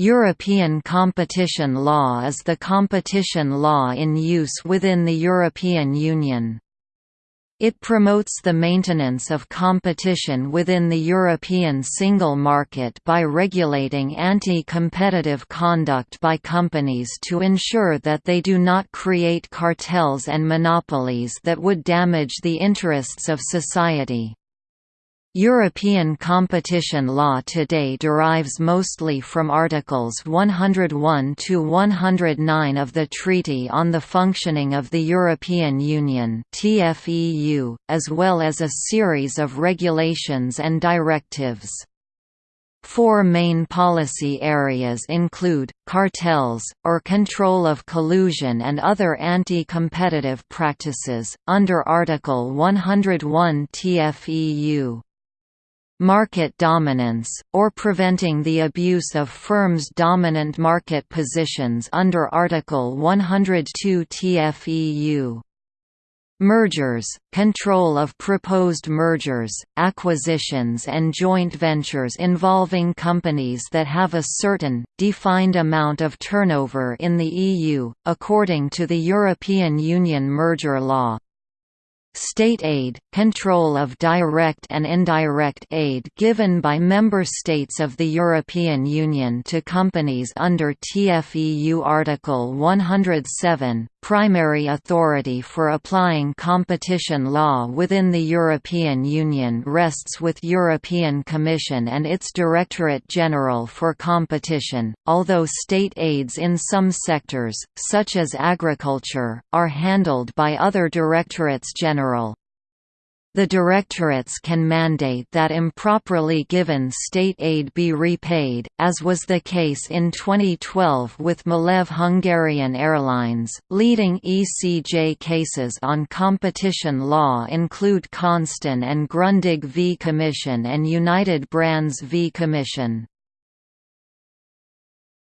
European competition law is the competition law in use within the European Union. It promotes the maintenance of competition within the European single market by regulating anti-competitive conduct by companies to ensure that they do not create cartels and monopolies that would damage the interests of society. European competition law today derives mostly from Articles 101 to 109 of the Treaty on the Functioning of the European Union (TFEU), as well as a series of regulations and directives. Four main policy areas include, cartels, or control of collusion and other anti-competitive practices, under Article 101 TFEU market dominance, or preventing the abuse of firms' dominant market positions under Article 102 TFEU. Mergers, control of proposed mergers, acquisitions and joint ventures involving companies that have a certain, defined amount of turnover in the EU, according to the European Union merger law. State aid, control of direct and indirect aid given by member states of the European Union to companies under TFEU Article 107, primary authority for applying competition law within the European Union rests with European Commission and its Directorate General for Competition, although state aids in some sectors, such as agriculture, are handled by other Directorates General. The directorates can mandate that improperly given state aid be repaid, as was the case in 2012 with Malev Hungarian Airlines. Leading ECJ cases on competition law include Consten and Grundig v Commission and United Brands v Commission.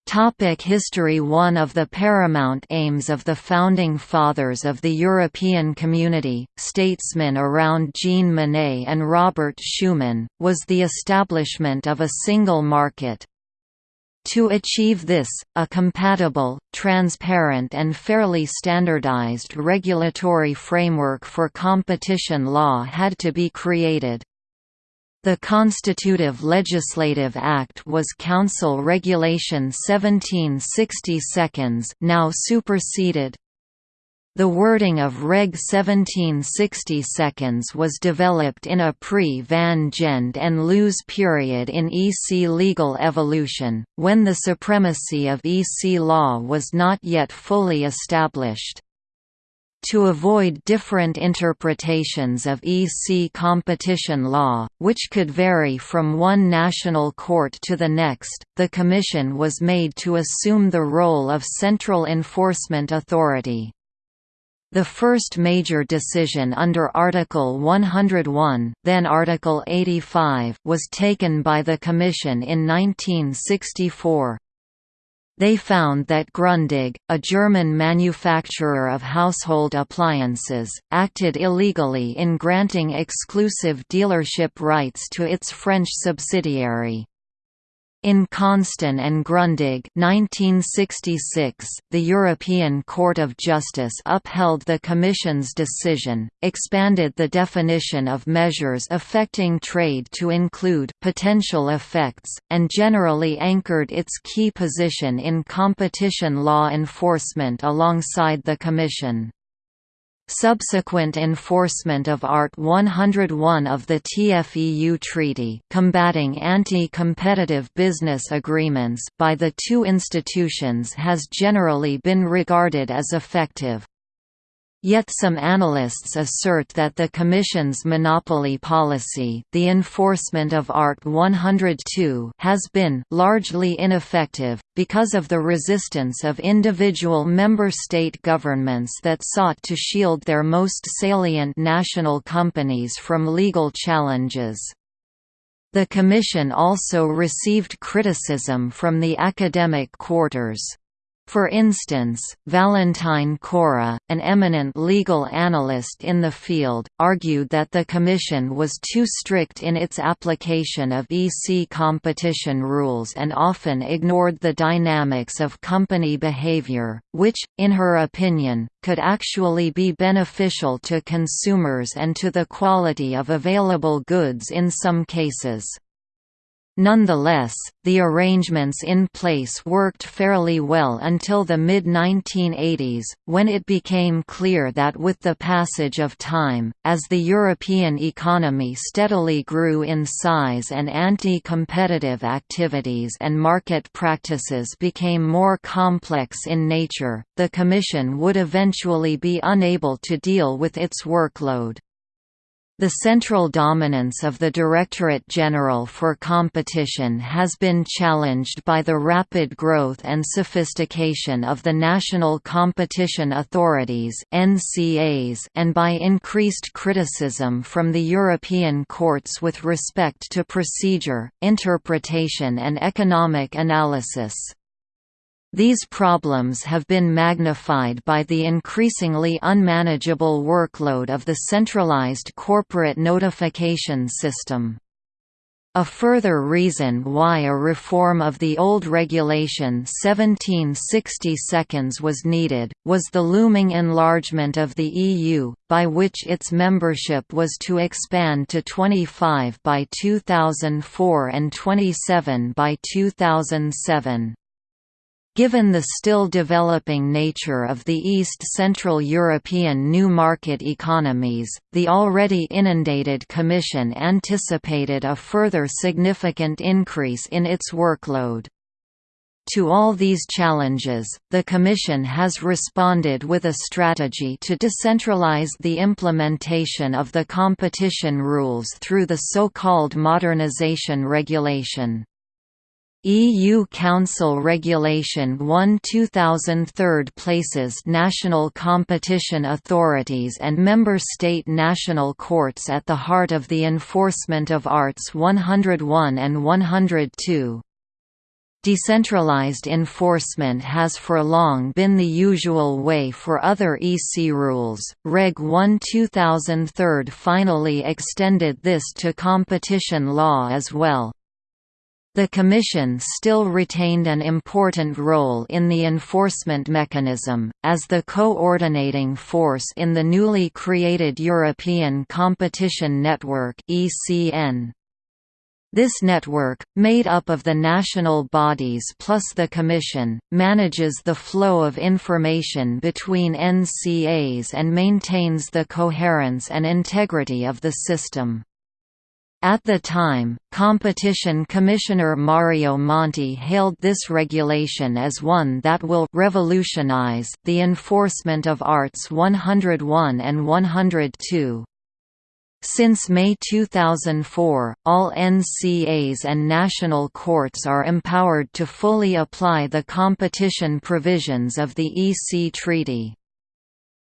Topic history One of the paramount aims of the Founding Fathers of the European Community, statesmen around Jean Monnet and Robert Schuman, was the establishment of a single market. To achieve this, a compatible, transparent and fairly standardized regulatory framework for competition law had to be created. The Constitutive Legislative Act was Council Regulation 1760 seconds now superseded. The wording of Reg 1760 seconds was developed in a pre-Van Gend and Loos period in EC legal evolution, when the supremacy of EC law was not yet fully established. To avoid different interpretations of EC competition law, which could vary from one national court to the next, the Commission was made to assume the role of central enforcement authority. The first major decision under Article 101 then Article 85 was taken by the Commission in 1964. They found that Grundig, a German manufacturer of household appliances, acted illegally in granting exclusive dealership rights to its French subsidiary. In Consten and Grundig 1966, the European Court of Justice upheld the Commission's decision, expanded the definition of measures affecting trade to include potential effects, and generally anchored its key position in competition law enforcement alongside the Commission. Subsequent enforcement of Art 101 of the TFEU Treaty combating anti-competitive business agreements by the two institutions has generally been regarded as effective. Yet some analysts assert that the Commission's monopoly policy the enforcement of Art 102 has been largely ineffective, because of the resistance of individual member state governments that sought to shield their most salient national companies from legal challenges. The Commission also received criticism from the academic quarters. For instance, Valentine Korah, an eminent legal analyst in the field, argued that the Commission was too strict in its application of EC competition rules and often ignored the dynamics of company behavior, which, in her opinion, could actually be beneficial to consumers and to the quality of available goods in some cases. Nonetheless, the arrangements in place worked fairly well until the mid-1980s, when it became clear that with the passage of time, as the European economy steadily grew in size and anti-competitive activities and market practices became more complex in nature, the Commission would eventually be unable to deal with its workload. The central dominance of the Directorate General for Competition has been challenged by the rapid growth and sophistication of the national competition authorities and by increased criticism from the European courts with respect to procedure, interpretation and economic analysis. These problems have been magnified by the increasingly unmanageable workload of the centralized corporate notification system. A further reason why a reform of the old Regulation 1760 seconds was needed, was the looming enlargement of the EU, by which its membership was to expand to 25 by 2004 and 27 by 2007. Given the still developing nature of the East Central European new market economies, the already inundated Commission anticipated a further significant increase in its workload. To all these challenges, the Commission has responded with a strategy to decentralize the implementation of the competition rules through the so-called Modernisation Regulation. EU Council Regulation 1 2003 places national competition authorities and member state national courts at the heart of the enforcement of Arts 101 and 102. Decentralized enforcement has for long been the usual way for other EC rules. Reg 1 2003 finally extended this to competition law as well. The Commission still retained an important role in the enforcement mechanism, as the coordinating force in the newly created European Competition Network This network, made up of the national bodies plus the Commission, manages the flow of information between NCAs and maintains the coherence and integrity of the system. At the time, Competition Commissioner Mario Monti hailed this regulation as one that will «revolutionize» the enforcement of Arts 101 and 102. Since May 2004, all NCAs and national courts are empowered to fully apply the competition provisions of the EC Treaty.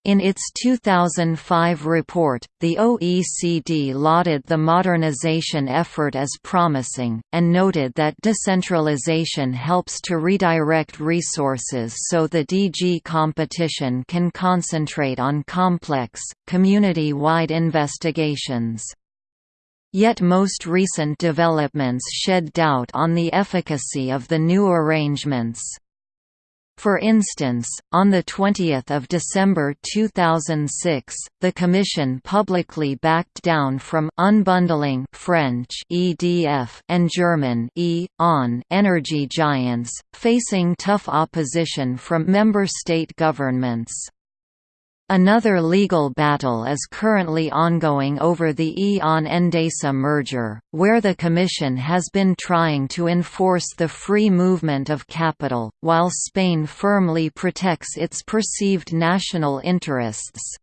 In its 2005 report, the OECD lauded the modernization effort as promising, and noted that decentralization helps to redirect resources so the DG competition can concentrate on complex, community-wide investigations. Yet most recent developments shed doubt on the efficacy of the new arrangements. For instance, on 20 December 2006, the Commission publicly backed down from unbundling French EDF and German E on energy giants, facing tough opposition from member state governments. Another legal battle is currently ongoing over the E.ON-Endesa merger, where the Commission has been trying to enforce the free movement of capital, while Spain firmly protects its perceived national interests.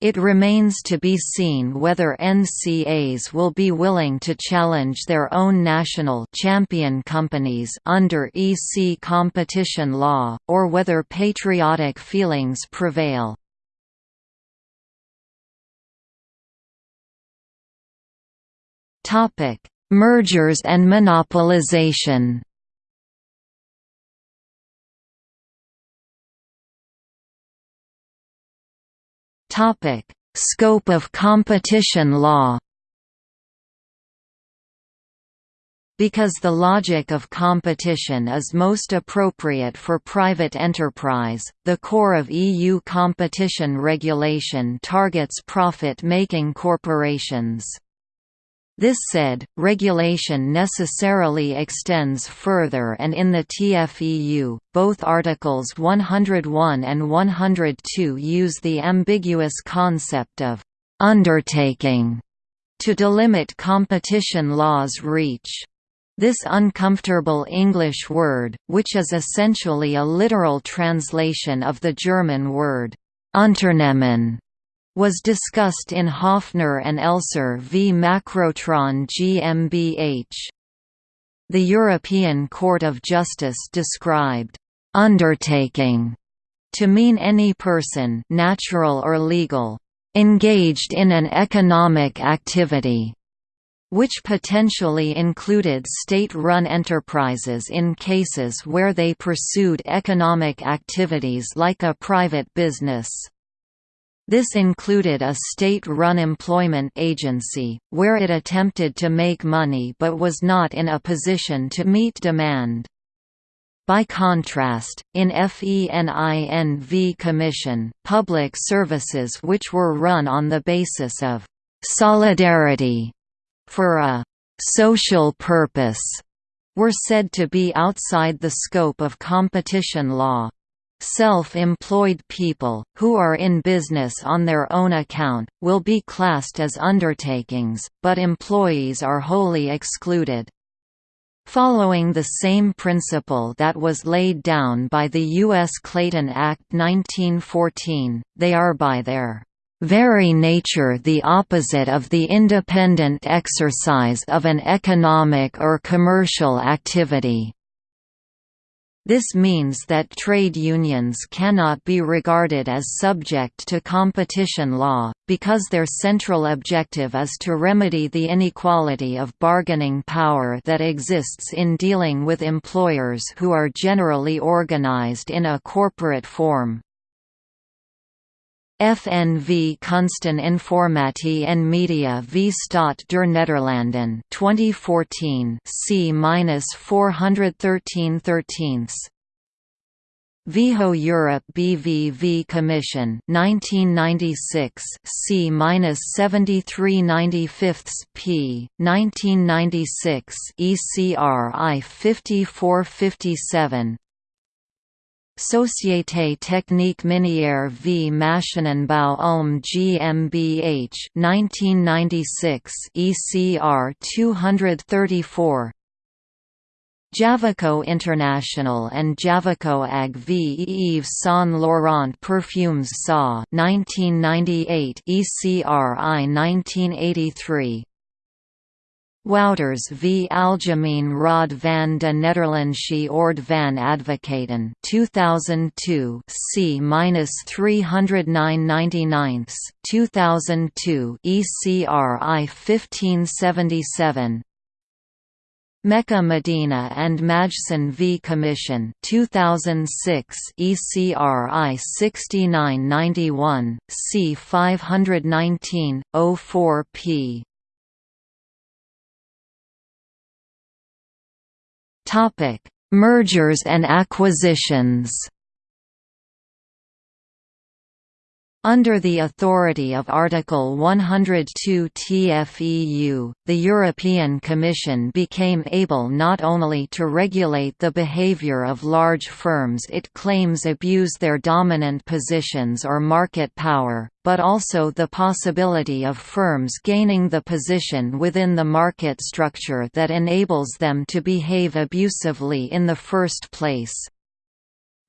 It remains to be seen whether NCAs will be willing to challenge their own national champion companies under EC competition law, or whether patriotic feelings prevail. Topic: Mergers and monopolization. Topic: Scope of competition law. Because the logic of competition is most appropriate for private enterprise, the core of EU competition regulation targets profit-making corporations. This said, regulation necessarily extends further and in the TFEU, both Articles 101 and 102 use the ambiguous concept of «undertaking» to delimit competition law's reach. This uncomfortable English word, which is essentially a literal translation of the German word Unternehmen, was discussed in Hofner and Elser v Macrotron GmbH. The European Court of Justice described «undertaking» to mean any person natural or legal, engaged in an economic activity which potentially included state-run enterprises in cases where they pursued economic activities like a private business. This included a state-run employment agency, where it attempted to make money but was not in a position to meet demand. By contrast, in FENIN v Commission, public services which were run on the basis of «solidarity» for a «social purpose» were said to be outside the scope of competition law. Self-employed people, who are in business on their own account, will be classed as undertakings, but employees are wholly excluded. Following the same principle that was laid down by the U.S. Clayton Act 1914, they are by their very nature the opposite of the independent exercise of an economic or commercial activity. This means that trade unions cannot be regarded as subject to competition law, because their central objective is to remedy the inequality of bargaining power that exists in dealing with employers who are generally organized in a corporate form. FNV Kunsten Informatie en Media v Staat der Nederlanden 2014 C-413 13 Viho Europe BV v Commission 1996 C-73 95 p 1996 ECRI 5457 Société Technique Minière v. Maschinenbau Ulm GmbH 1996 ECR 234 Javico International and Javico AG v. Yves Saint Laurent Perfumes SA 1998 ECRI 1983 Wouters v. Algemeen Raad van de Nederlandse Ord van Advocaten 2002 C-309 2002 ECRI 1577 Meca-Medina and Majcen v. Commission 2006 ECRI 6991 C 519 Topic: Mergers and acquisitions. Under the authority of Article 102 TFEU, the European Commission became able not only to regulate the behavior of large firms it claims abuse their dominant positions or market power, but also the possibility of firms gaining the position within the market structure that enables them to behave abusively in the first place.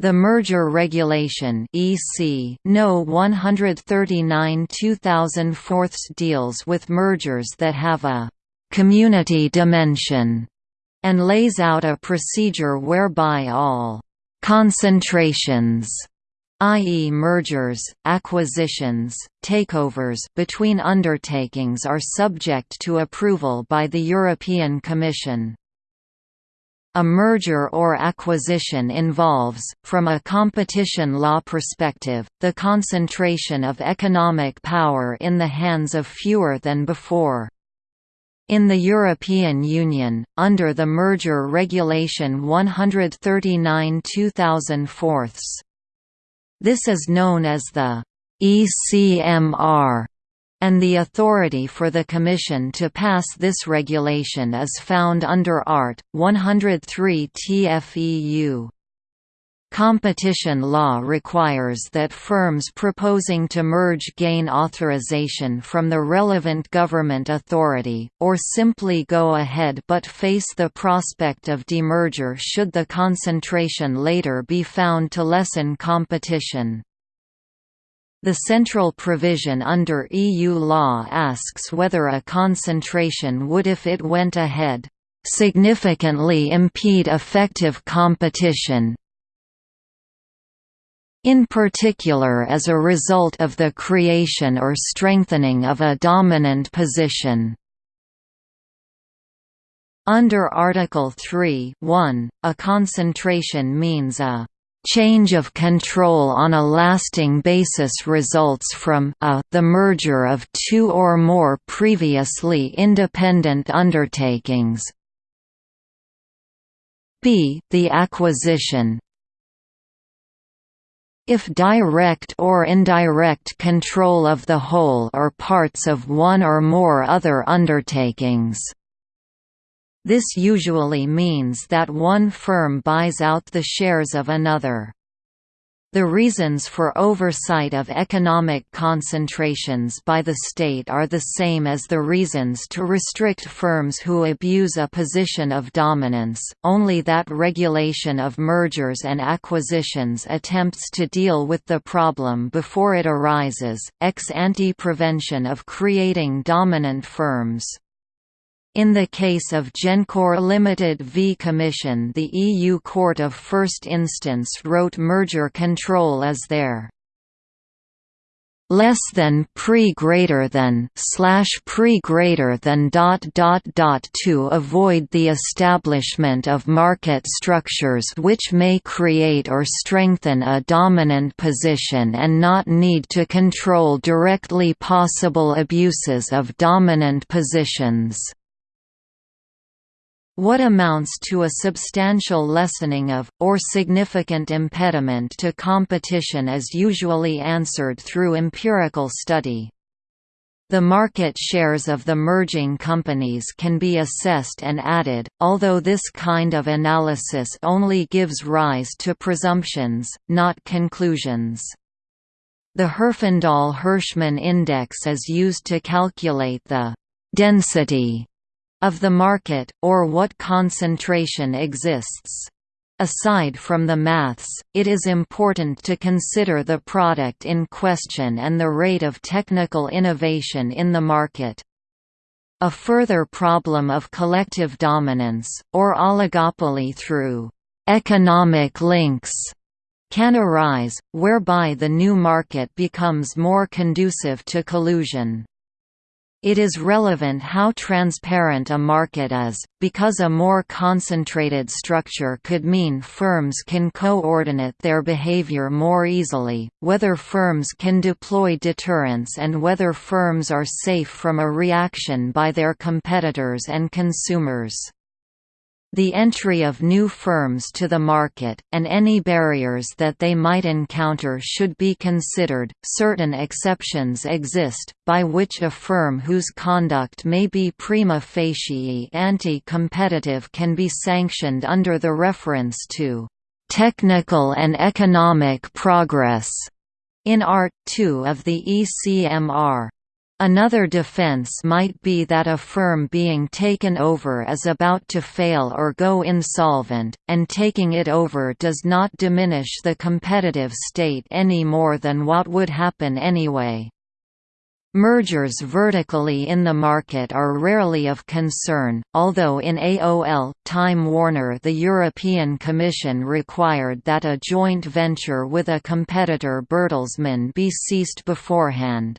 The Merger Regulation (EC) No. 139 2004 deals with mergers that have a community dimension and lays out a procedure whereby all concentrations i.e. mergers, acquisitions, takeovers between undertakings are subject to approval by the European Commission. A merger or acquisition involves, from a competition law perspective, the concentration of economic power in the hands of fewer than before. In the European Union, under the Merger Regulation 139 2004, this is known as the ECMR and the authority for the Commission to pass this regulation is found under Art. 103 TFEU. Competition law requires that firms proposing to merge gain authorization from the relevant government authority, or simply go ahead but face the prospect of demerger should the concentration later be found to lessen competition. The central provision under EU law asks whether a concentration would if it went ahead, "...significantly impede effective competition in particular as a result of the creation or strengthening of a dominant position." Under Article 3 1, a concentration means a Change of control on a lasting basis results from a, the merger of two or more previously independent undertakings. B the acquisition. If direct or indirect control of the whole or parts of one or more other undertakings this usually means that one firm buys out the shares of another. The reasons for oversight of economic concentrations by the state are the same as the reasons to restrict firms who abuse a position of dominance, only that regulation of mergers and acquisitions attempts to deal with the problem before it arises, ex ante prevention of creating dominant firms. In the case of Gencor Limited v Commission the EU Court of First Instance wrote merger control as there less than pre greater than slash pre greater than dot dot dot to avoid the establishment of market structures which may create or strengthen a dominant position and not need to control directly possible abuses of dominant positions what amounts to a substantial lessening of, or significant impediment to competition is usually answered through empirical study. The market shares of the merging companies can be assessed and added, although this kind of analysis only gives rise to presumptions, not conclusions. The Herfindahl-Hirschman index is used to calculate the «density» of the market, or what concentration exists. Aside from the maths, it is important to consider the product in question and the rate of technical innovation in the market. A further problem of collective dominance, or oligopoly through «economic links» can arise, whereby the new market becomes more conducive to collusion. It is relevant how transparent a market is, because a more concentrated structure could mean firms can coordinate their behavior more easily, whether firms can deploy deterrence and whether firms are safe from a reaction by their competitors and consumers. The entry of new firms to the market, and any barriers that they might encounter should be considered. Certain exceptions exist, by which a firm whose conduct may be prima facie anti competitive can be sanctioned under the reference to technical and economic progress in Art. 2 of the ECMR. Another defense might be that a firm being taken over is about to fail or go insolvent, and taking it over does not diminish the competitive state any more than what would happen anyway. Mergers vertically in the market are rarely of concern, although in AOL, Time Warner the European Commission required that a joint venture with a competitor Bertelsmann be ceased beforehand.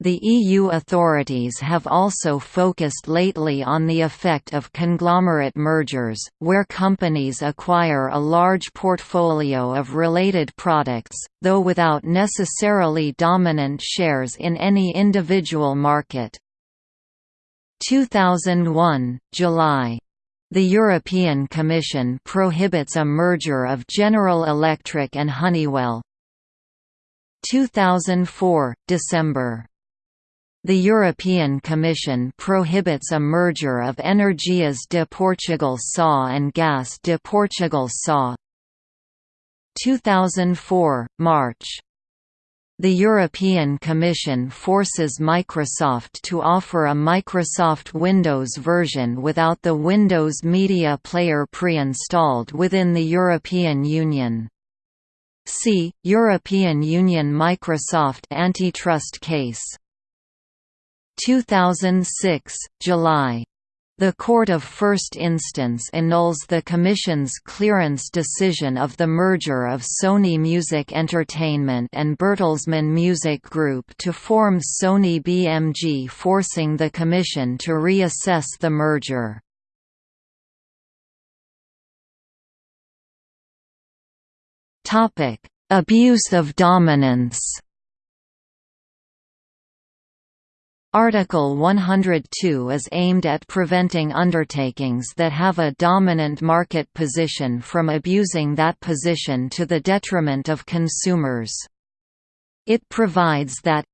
The EU authorities have also focused lately on the effect of conglomerate mergers, where companies acquire a large portfolio of related products, though without necessarily dominant shares in any individual market. 2001, July. The European Commission prohibits a merger of General Electric and Honeywell. 2004, December. The European Commission prohibits a merger of Energias de Portugal SA and Gas de Portugal SA. 2004, March. The European Commission forces Microsoft to offer a Microsoft Windows version without the Windows Media Player pre-installed within the European Union. See, European Union Microsoft antitrust case 2006, July. The Court of First Instance annuls the Commission's clearance decision of the merger of Sony Music Entertainment and Bertelsmann Music Group to form Sony BMG forcing the Commission to reassess the merger. Abuse of dominance Article 102 is aimed at preventing undertakings that have a dominant market position from abusing that position to the detriment of consumers. It provides that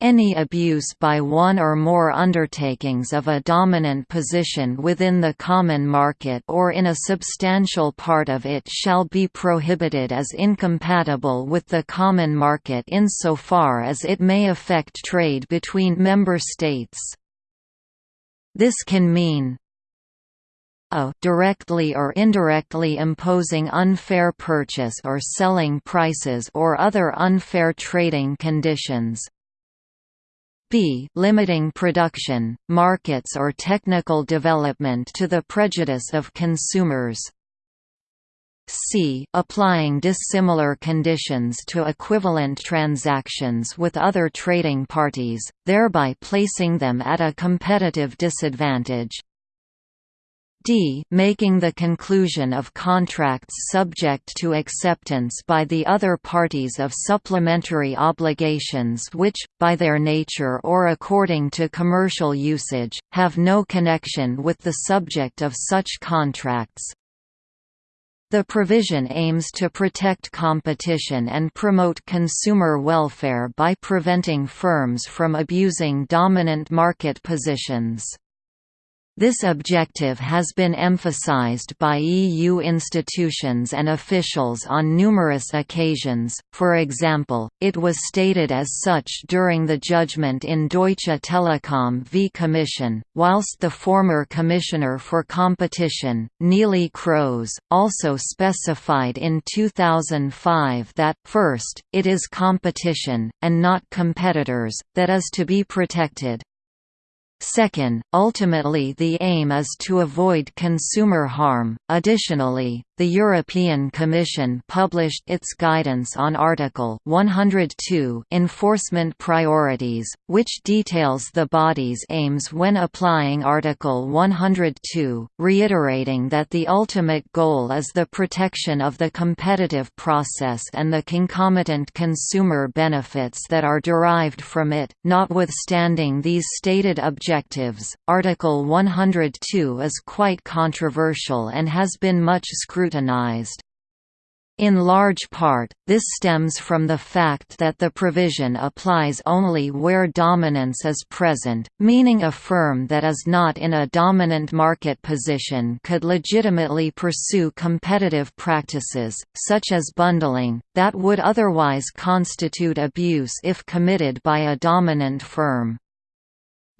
any abuse by one or more undertakings of a dominant position within the common market or in a substantial part of it shall be prohibited as incompatible with the common market insofar as it may affect trade between member states. This can mean a directly or indirectly imposing unfair purchase or selling prices or other unfair trading conditions, b limiting production, markets or technical development to the prejudice of consumers. C applying dissimilar conditions to equivalent transactions with other trading parties, thereby placing them at a competitive disadvantage d making the conclusion of contracts subject to acceptance by the other parties of supplementary obligations which, by their nature or according to commercial usage, have no connection with the subject of such contracts. The provision aims to protect competition and promote consumer welfare by preventing firms from abusing dominant market positions. This objective has been emphasized by EU institutions and officials on numerous occasions, for example, it was stated as such during the judgment in Deutsche Telekom v Commission, whilst the former Commissioner for Competition, Neelie Kroes, also specified in 2005 that, first, it is competition, and not competitors, that is to be protected. Second, ultimately the aim is to avoid consumer harm. Additionally, the European Commission published its guidance on Article 102 Enforcement Priorities, which details the body's aims when applying Article 102, reiterating that the ultimate goal is the protection of the competitive process and the concomitant consumer benefits that are derived from it. Notwithstanding these stated objectives, Article 102 is quite controversial and has been much scrutinized scrutinized. In large part, this stems from the fact that the provision applies only where dominance is present, meaning a firm that is not in a dominant market position could legitimately pursue competitive practices, such as bundling, that would otherwise constitute abuse if committed by a dominant firm.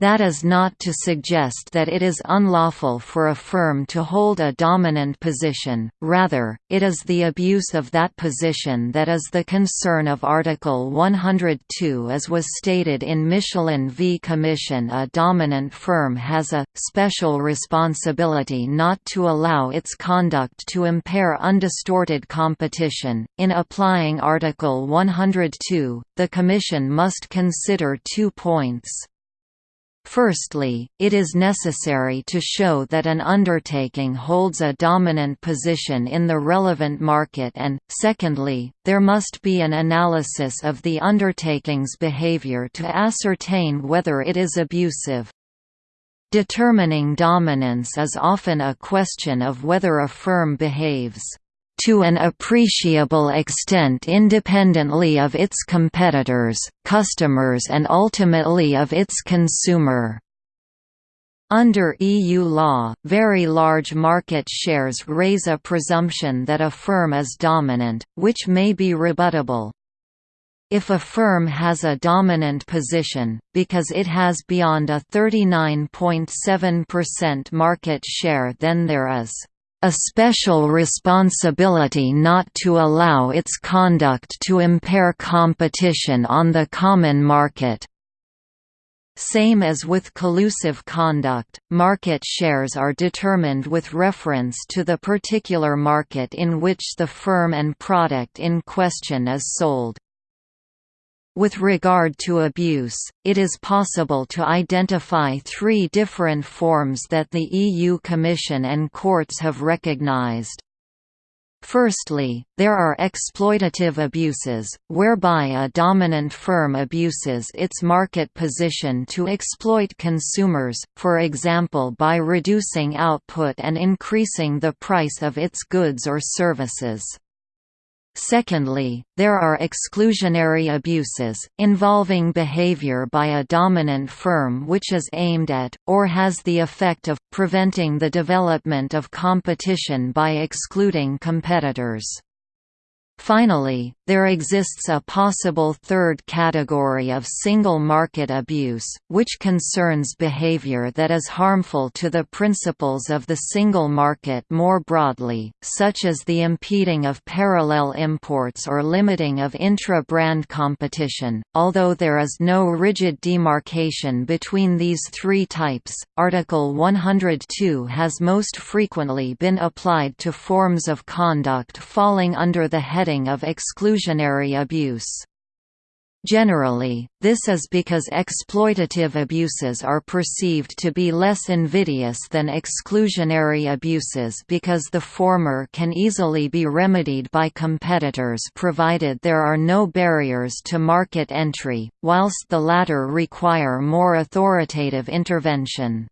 That is not to suggest that it is unlawful for a firm to hold a dominant position, rather, it is the abuse of that position that is the concern of Article 102 as was stated in Michelin v Commission a dominant firm has a, special responsibility not to allow its conduct to impair undistorted competition. In applying Article 102, the Commission must consider two points. Firstly, it is necessary to show that an undertaking holds a dominant position in the relevant market and, secondly, there must be an analysis of the undertaking's behavior to ascertain whether it is abusive. Determining dominance is often a question of whether a firm behaves to an appreciable extent independently of its competitors, customers and ultimately of its consumer. Under EU law, very large market shares raise a presumption that a firm is dominant, which may be rebuttable. If a firm has a dominant position, because it has beyond a 39.7% market share then there is a special responsibility not to allow its conduct to impair competition on the common market. Same as with collusive conduct, market shares are determined with reference to the particular market in which the firm and product in question is sold. With regard to abuse, it is possible to identify three different forms that the EU Commission and courts have recognized. Firstly, there are exploitative abuses, whereby a dominant firm abuses its market position to exploit consumers, for example by reducing output and increasing the price of its goods or services. Secondly, there are exclusionary abuses, involving behavior by a dominant firm which is aimed at, or has the effect of, preventing the development of competition by excluding competitors. Finally, there exists a possible third category of single market abuse, which concerns behavior that is harmful to the principles of the single market more broadly, such as the impeding of parallel imports or limiting of intra-brand competition. Although there is no rigid demarcation between these three types, Article 102 has most frequently been applied to forms of conduct falling under the heading of exclusionary abuse. Generally, this is because exploitative abuses are perceived to be less invidious than exclusionary abuses because the former can easily be remedied by competitors provided there are no barriers to market entry, whilst the latter require more authoritative intervention.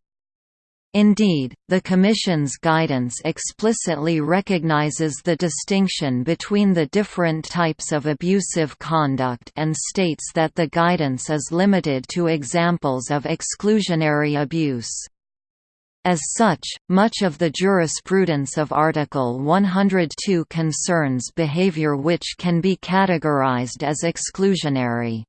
Indeed, the Commission's guidance explicitly recognizes the distinction between the different types of abusive conduct and states that the guidance is limited to examples of exclusionary abuse. As such, much of the jurisprudence of Article 102 concerns behavior which can be categorized as exclusionary.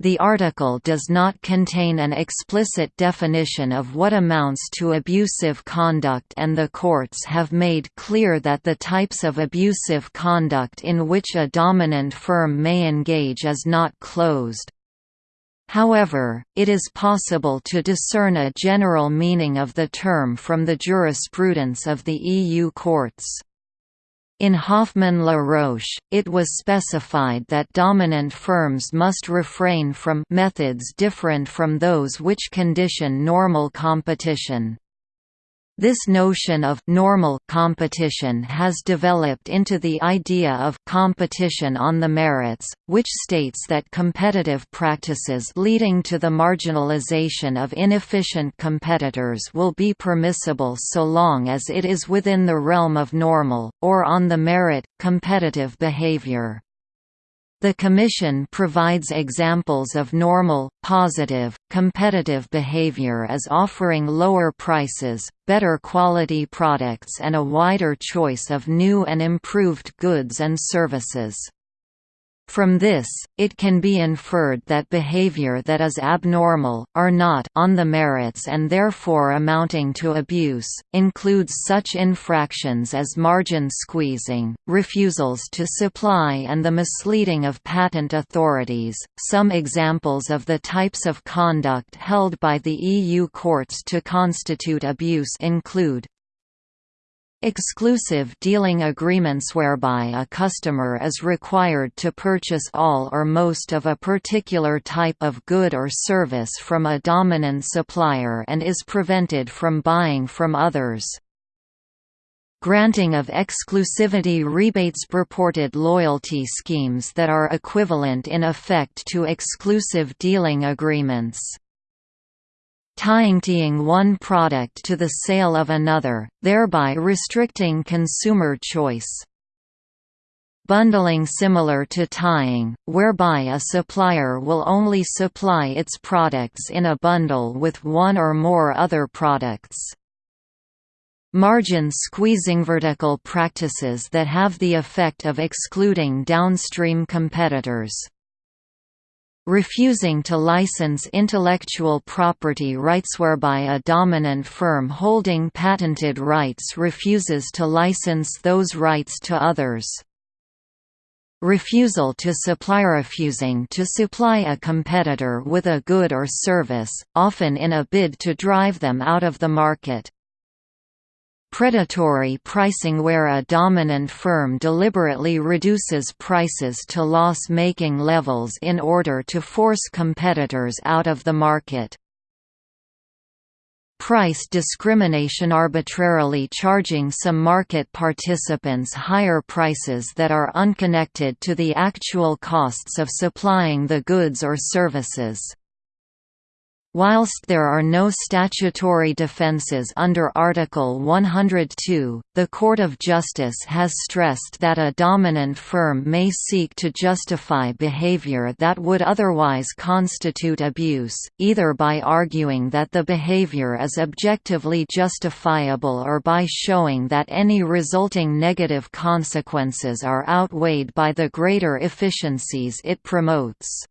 The article does not contain an explicit definition of what amounts to abusive conduct and the courts have made clear that the types of abusive conduct in which a dominant firm may engage is not closed. However, it is possible to discern a general meaning of the term from the jurisprudence of the EU courts. In Hoffmann-La Roche, it was specified that dominant firms must refrain from methods different from those which condition normal competition. This notion of normal competition has developed into the idea of competition on the merits, which states that competitive practices leading to the marginalization of inefficient competitors will be permissible so long as it is within the realm of normal, or on the merit, competitive behavior. The Commission provides examples of normal, positive, competitive behavior as offering lower prices, better quality products and a wider choice of new and improved goods and services. From this, it can be inferred that behavior that is abnormal, or not on the merits and therefore amounting to abuse, includes such infractions as margin squeezing, refusals to supply and the misleading of patent authorities. Some examples of the types of conduct held by the EU courts to constitute abuse include Exclusive dealing agreements whereby a customer is required to purchase all or most of a particular type of good or service from a dominant supplier and is prevented from buying from others. Granting of exclusivity rebates purported loyalty schemes that are equivalent in effect to exclusive dealing agreements tying one product to the sale of another, thereby restricting consumer choice. Bundling similar to tying, whereby a supplier will only supply its products in a bundle with one or more other products. Margin squeezing vertical practices that have the effect of excluding downstream competitors refusing to license intellectual property rights whereby a dominant firm holding patented rights refuses to license those rights to others. Refusal to supply refusing to supply a competitor with a good or service, often in a bid to drive them out of the market. Predatory pricing where a dominant firm deliberately reduces prices to loss-making levels in order to force competitors out of the market. Price discrimination arbitrarily charging some market participants higher prices that are unconnected to the actual costs of supplying the goods or services. Whilst there are no statutory defences under Article 102, the Court of Justice has stressed that a dominant firm may seek to justify behaviour that would otherwise constitute abuse, either by arguing that the behaviour is objectively justifiable or by showing that any resulting negative consequences are outweighed by the greater efficiencies it promotes.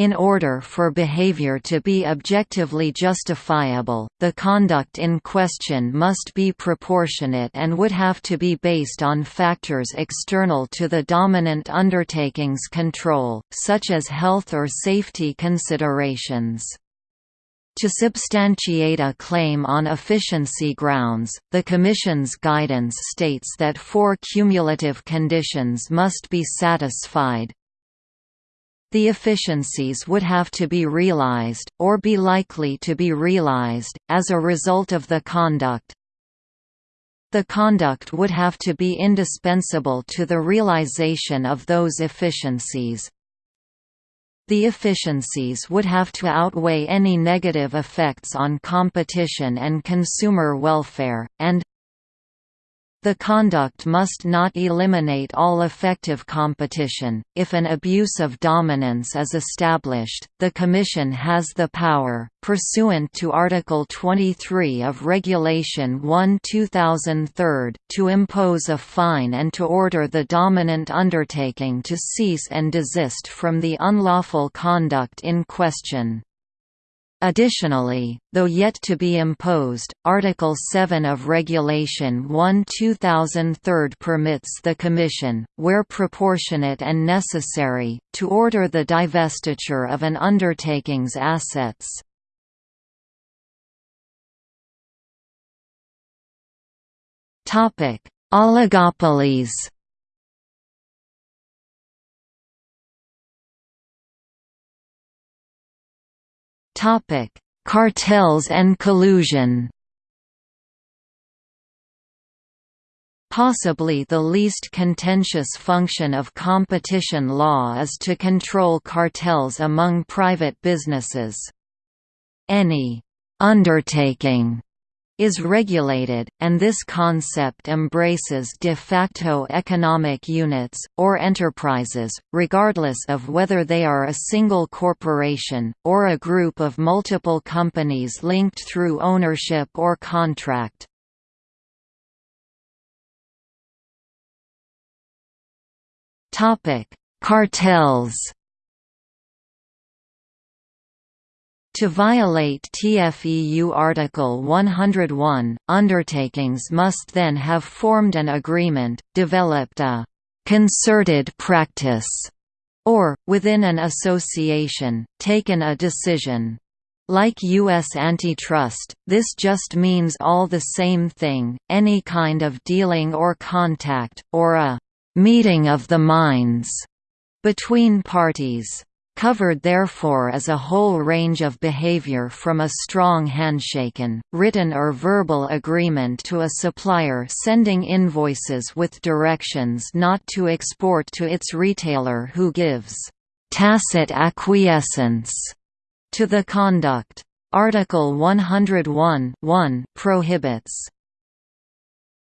In order for behavior to be objectively justifiable, the conduct in question must be proportionate and would have to be based on factors external to the dominant undertaking's control, such as health or safety considerations. To substantiate a claim on efficiency grounds, the Commission's guidance states that four cumulative conditions must be satisfied, the efficiencies would have to be realized, or be likely to be realized, as a result of the conduct. The conduct would have to be indispensable to the realization of those efficiencies. The efficiencies would have to outweigh any negative effects on competition and consumer welfare, and the conduct must not eliminate all effective competition. If an abuse of dominance is established, the Commission has the power, pursuant to Article 23 of Regulation 1-2003, to impose a fine and to order the dominant undertaking to cease and desist from the unlawful conduct in question. Additionally, though yet to be imposed, Article 7 of Regulation 1-2003 permits the Commission, where proportionate and necessary, to order the divestiture of an undertaking's assets. Oligopolies Topic: Cartels and collusion. Possibly the least contentious function of competition law is to control cartels among private businesses. Any undertaking is regulated, and this concept embraces de facto economic units, or enterprises, regardless of whether they are a single corporation, or a group of multiple companies linked through ownership or contract. Cartels To violate TFEU Article 101, undertakings must then have formed an agreement, developed a «concerted practice» or, within an association, taken a decision. Like U.S. antitrust, this just means all the same thing, any kind of dealing or contact, or a «meeting of the minds» between parties. Covered therefore is a whole range of behavior from a strong handshaken, written or verbal agreement to a supplier sending invoices with directions not to export to its retailer who gives «tacit acquiescence» to the conduct. Article 101 prohibits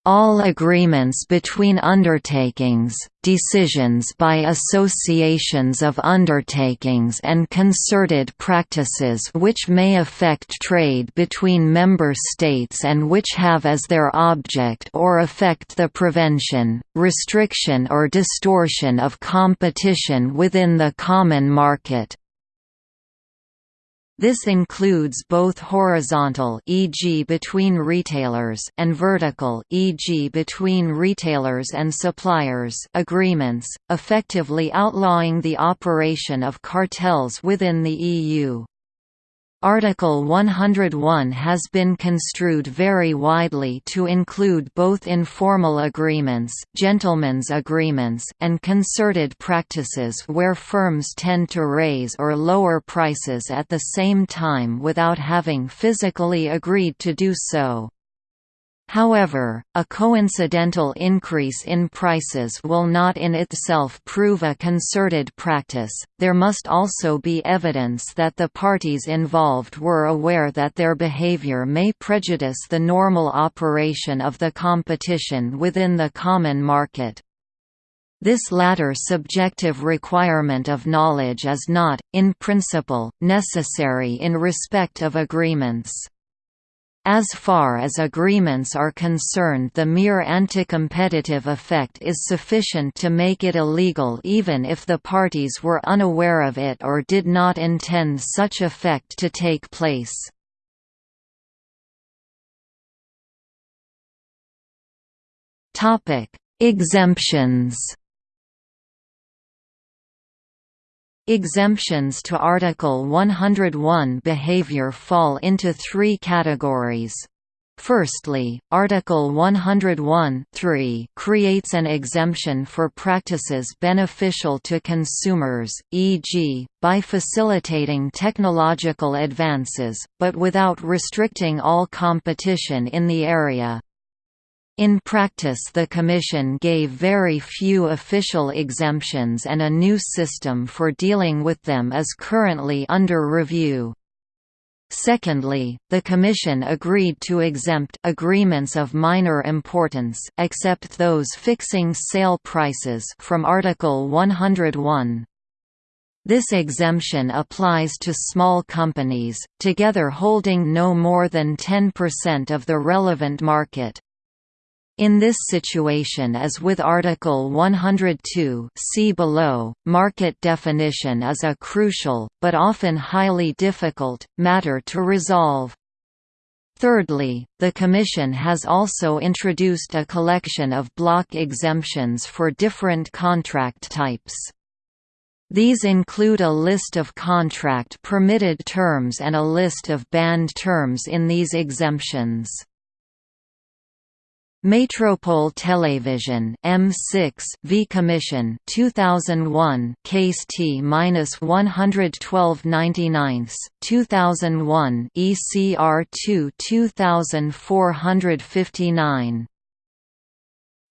all agreements between undertakings, decisions by associations of undertakings and concerted practices which may affect trade between member states and which have as their object or affect the prevention, restriction or distortion of competition within the common market, this includes both horizontal e.g. between retailers and vertical e.g. between retailers and suppliers agreements, effectively outlawing the operation of cartels within the EU. Article 101 has been construed very widely to include both informal agreements, gentlemen's agreements, and concerted practices where firms tend to raise or lower prices at the same time without having physically agreed to do so. However, a coincidental increase in prices will not in itself prove a concerted practice, there must also be evidence that the parties involved were aware that their behavior may prejudice the normal operation of the competition within the common market. This latter subjective requirement of knowledge is not, in principle, necessary in respect of agreements. As far as agreements are concerned the mere anti-competitive effect is sufficient to make it illegal even if the parties were unaware of it or did not intend such effect to take place. Exemptions Exemptions to Article 101 behavior fall into three categories. Firstly, Article 101 creates an exemption for practices beneficial to consumers, e.g., by facilitating technological advances, but without restricting all competition in the area. In practice the Commission gave very few official exemptions and a new system for dealing with them is currently under review. Secondly, the Commission agreed to exempt agreements of minor importance except those fixing sale prices from Article 101. This exemption applies to small companies, together holding no more than 10% of the relevant market. In this situation as with Article 102 see below, market definition is a crucial, but often highly difficult, matter to resolve. Thirdly, the Commission has also introduced a collection of block exemptions for different contract types. These include a list of contract permitted terms and a list of banned terms in these exemptions. Metropole Television M6 v Commission 2001 case T-11299 2001 ECR 2 2459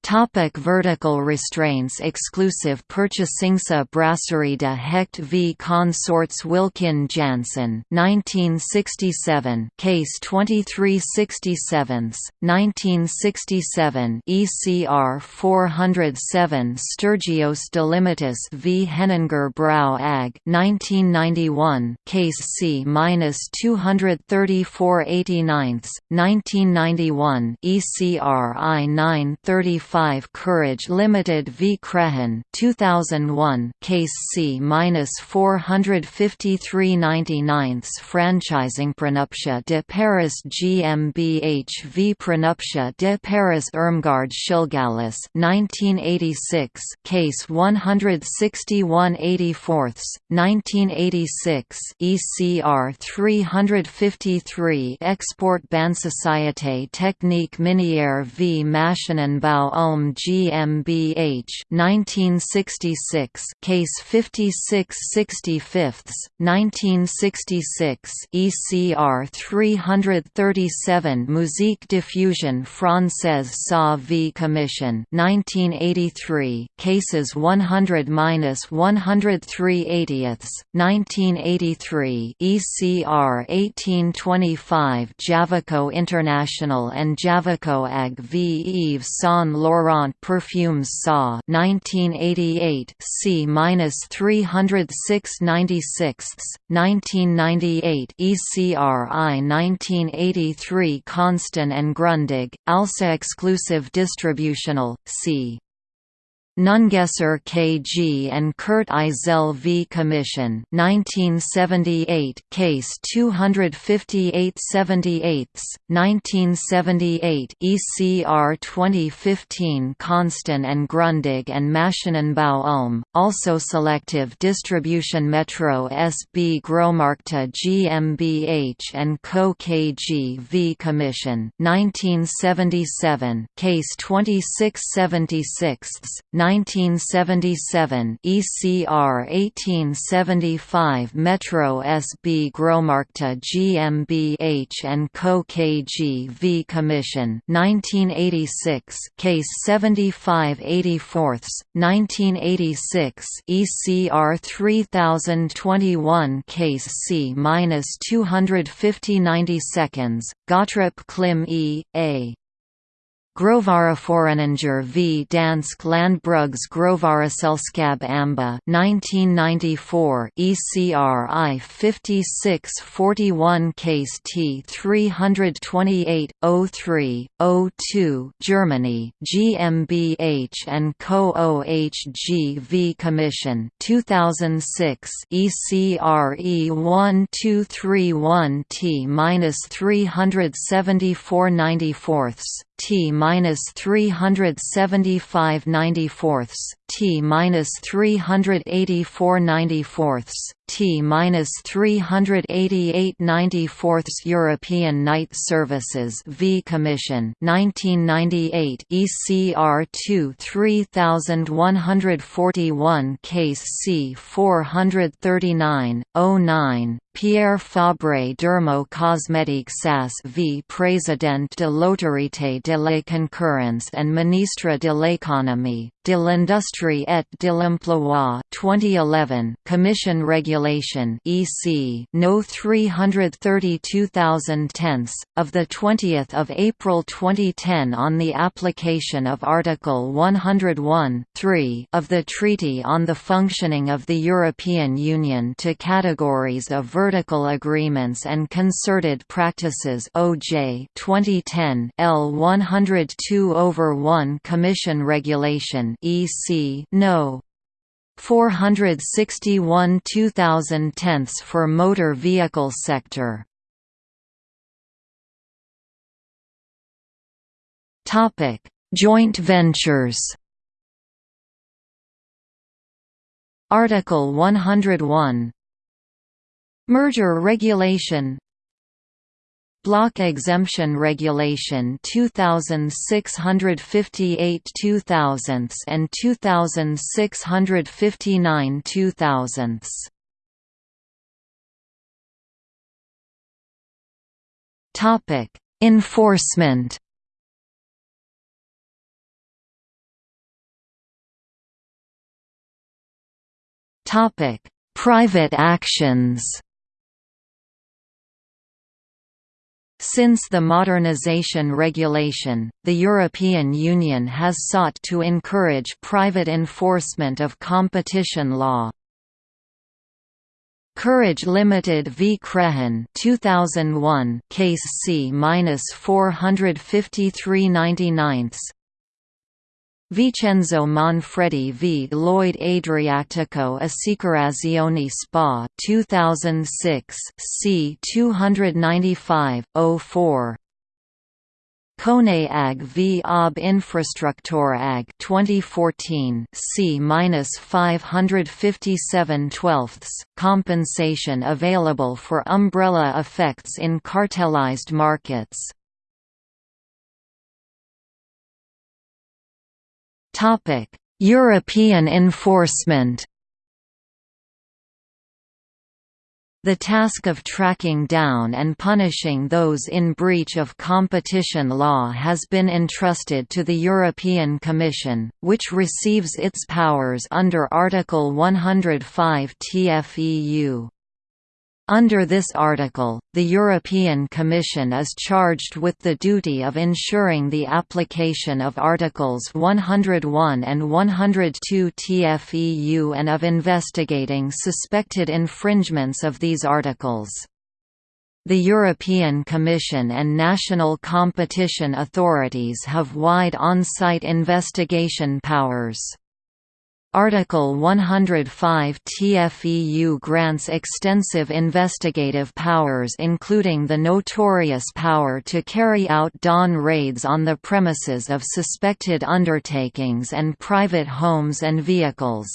Topic vertical restraints Exclusive Purchasingsa Brasserie de Haecht v Consorts Wilkin Janssen 1967 Case 2367 1967 ECR 407 Stergios Delimitis v Henninger Brau AG 1991 Case C-234 1991 ECR I-935 5 Courage Limited v. Crehan 2001 Case C-453-99 Franchising Pronuptia de Paris GmbH v Pronuptia de Paris Irmgard Schillgallis 1986 Case 161-84 1986 ECR 353 Export Ban Société Technique Minière v Maschinenbau Ulm GmbH 1966 Case 5665 1966 ECR 337 Musique Diffusion Française SA v Commission 1983 Cases 100-103 80ths 1983 ECR 1825 Javico International and Javico AG v Yves Saint Laurent Perfumes Saw 1988 C-306 96 1998 ECRI 1983 Consten and Grundig, ALSA exclusive distributional, c. Nungesser KG and Kurt Eisele v. Commission 1978 Case 25878 1978 ECR 2015 Consten and Grundig and Maschinenbau Ulm, also Selective Distribution Metro SB Großmärkte GmbH and Co. KG v. Commission 1977 Case 2676 1977 ECR 1875 Metro SB Großmärkte GmbH and Co KG v Commission 1986 Case 7584 1986 ECR 3021 Case C-250 90 seconds Klim E. A. Grovvareforeninger v. Dansk Landbrugs Grovvareselskab Amba 1994 ECR I 5641 Case T 328 03 O2 Germany GmbH and Co OHG v Commission 2006 ECR E 1231 T 374 94 T minus three hundred seventy five ninety fourths, T minus three hundred eighty four ninety fourths, T minus three hundred eighty eight ninety fourths European Night Services V Commission nineteen ninety eight ECR two three thousand one hundred forty one Case C four hundred thirty nine oh nine Pierre Fabre Dermo Cosmétique SAS v Président de l'Autorité de la Concurrence and Ministre de l'Économie, de l'Industrie et de l'Emploi 2011 Commission Regulation EC No 332,000 tenths, of 20 April 2010 on the application of Article 101 of the Treaty on the Functioning of the European Union to categories of vertical agreements and concerted practices OJ 2010 L 102 over 1 Commission Regulation EC No 461 2000 tenths for motor vehicle sector. Topic Joint ventures. Article 101 Merger regulation Block Exemption Regulation 2658 2000s and 2659 2000s Topic Enforcement. Topic Private actions Since the Modernization Regulation, the European Union has sought to encourage private enforcement of competition law. Courage Limited v Crehan 2001 case C-45399 Vincenzo Manfredi v. Lloyd Adriatico Assicurazioni SPA 2006 c 295 04 Kone AG v. Ob Infrastruktur AG 2014 C-557 twelfths compensation available for umbrella effects in cartelized markets European enforcement. The task of tracking down and punishing those in breach of competition law has been entrusted to the European Commission, which receives its powers under Article 105 TFEU. Under this article, the European Commission is charged with the duty of ensuring the application of Articles 101 and 102 TFEU and of investigating suspected infringements of these articles. The European Commission and national competition authorities have wide on-site investigation powers. Article 105 TFEU grants extensive investigative powers including the notorious power to carry out dawn raids on the premises of suspected undertakings and private homes and vehicles.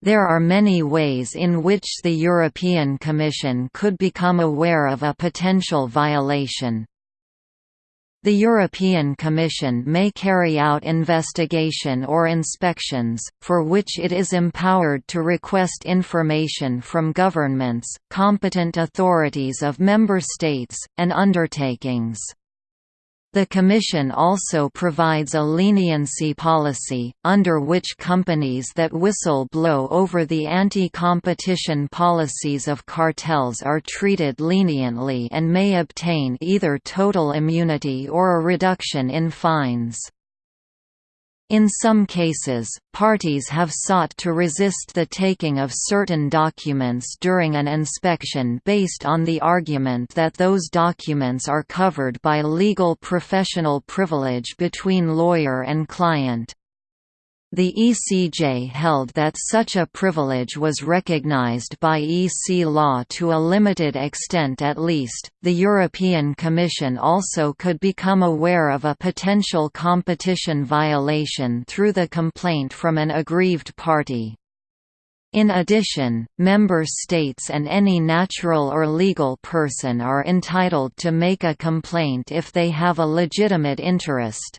There are many ways in which the European Commission could become aware of a potential violation, the European Commission may carry out investigation or inspections, for which it is empowered to request information from governments, competent authorities of member states, and undertakings. The Commission also provides a leniency policy, under which companies that whistle blow over the anti-competition policies of cartels are treated leniently and may obtain either total immunity or a reduction in fines. In some cases, parties have sought to resist the taking of certain documents during an inspection based on the argument that those documents are covered by legal professional privilege between lawyer and client. The ECJ held that such a privilege was recognized by EC law to a limited extent at least. The European Commission also could become aware of a potential competition violation through the complaint from an aggrieved party. In addition, member states and any natural or legal person are entitled to make a complaint if they have a legitimate interest.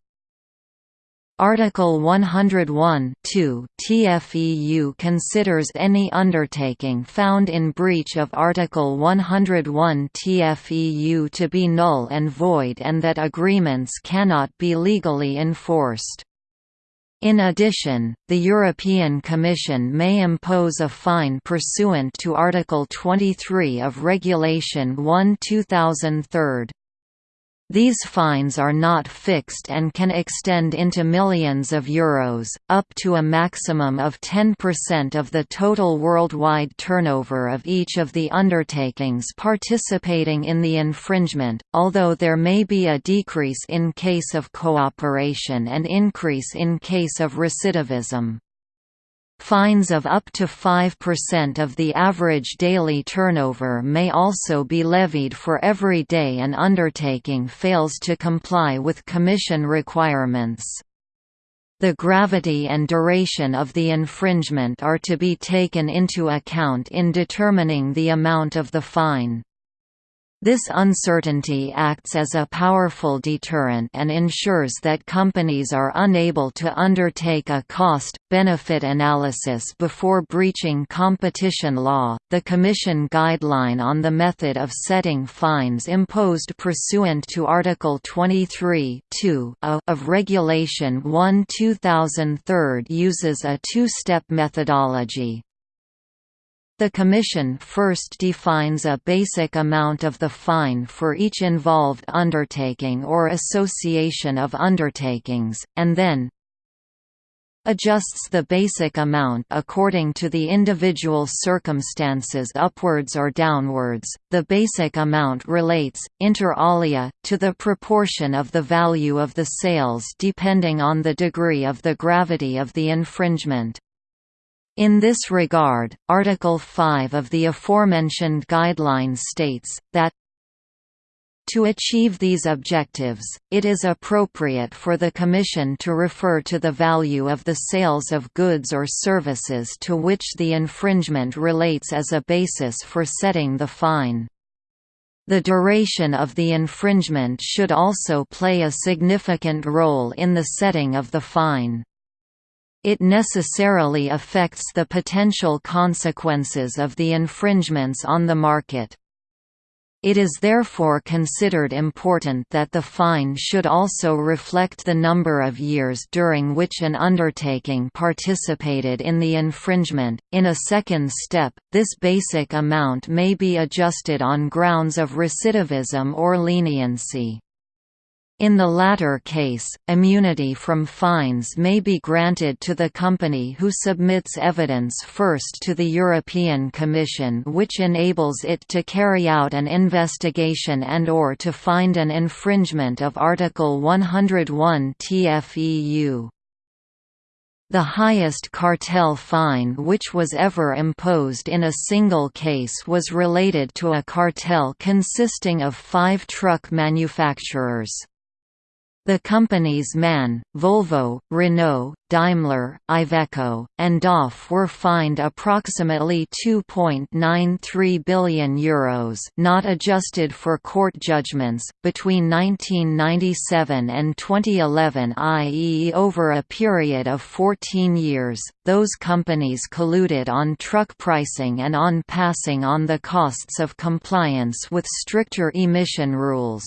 Article 101 TFEU considers any undertaking found in breach of Article 101 TFEU to be null and void and that agreements cannot be legally enforced. In addition, the European Commission may impose a fine pursuant to Article 23 of Regulation 1 2003. These fines are not fixed and can extend into millions of euros, up to a maximum of 10% of the total worldwide turnover of each of the undertakings participating in the infringement, although there may be a decrease in case of cooperation and increase in case of recidivism. Fines of up to 5% of the average daily turnover may also be levied for every day an undertaking fails to comply with Commission requirements. The gravity and duration of the infringement are to be taken into account in determining the amount of the fine. This uncertainty acts as a powerful deterrent and ensures that companies are unable to undertake a cost benefit analysis before breaching competition law. The Commission guideline on the method of setting fines imposed pursuant to Article 23 of Regulation 1 2003 uses a two-step methodology. The Commission first defines a basic amount of the fine for each involved undertaking or association of undertakings, and then adjusts the basic amount according to the individual circumstances upwards or downwards. The basic amount relates, inter alia, to the proportion of the value of the sales depending on the degree of the gravity of the infringement. In this regard, Article 5 of the aforementioned guidelines states, that to achieve these objectives, it is appropriate for the Commission to refer to the value of the sales of goods or services to which the infringement relates as a basis for setting the fine. The duration of the infringement should also play a significant role in the setting of the fine. It necessarily affects the potential consequences of the infringements on the market. It is therefore considered important that the fine should also reflect the number of years during which an undertaking participated in the infringement. In a second step, this basic amount may be adjusted on grounds of recidivism or leniency. In the latter case, immunity from fines may be granted to the company who submits evidence first to the European Commission which enables it to carry out an investigation and or to find an infringement of Article 101 TFEU. The highest cartel fine which was ever imposed in a single case was related to a cartel consisting of five truck manufacturers. The companies MAN, Volvo, Renault, Daimler, Iveco, and DAF were fined approximately €2.93 billion Euros not adjusted for court judgments, between 1997 and 2011 i.e. over a period of 14 years. Those companies colluded on truck pricing and on passing on the costs of compliance with stricter emission rules.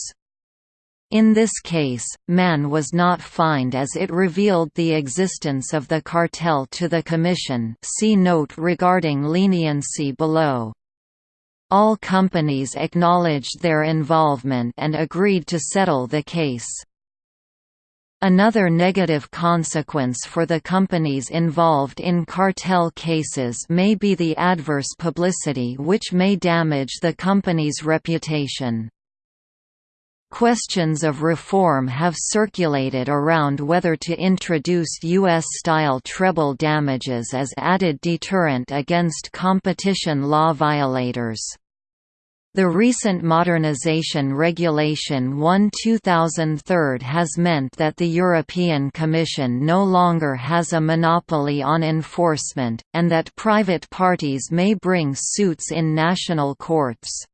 In this case, MAN was not fined as it revealed the existence of the cartel to the Commission see note regarding leniency below. All companies acknowledged their involvement and agreed to settle the case. Another negative consequence for the companies involved in cartel cases may be the adverse publicity which may damage the company's reputation. Questions of reform have circulated around whether to introduce U.S.-style treble damages as added deterrent against competition law violators. The recent Modernization Regulation 1-2003 has meant that the European Commission no longer has a monopoly on enforcement, and that private parties may bring suits in national courts.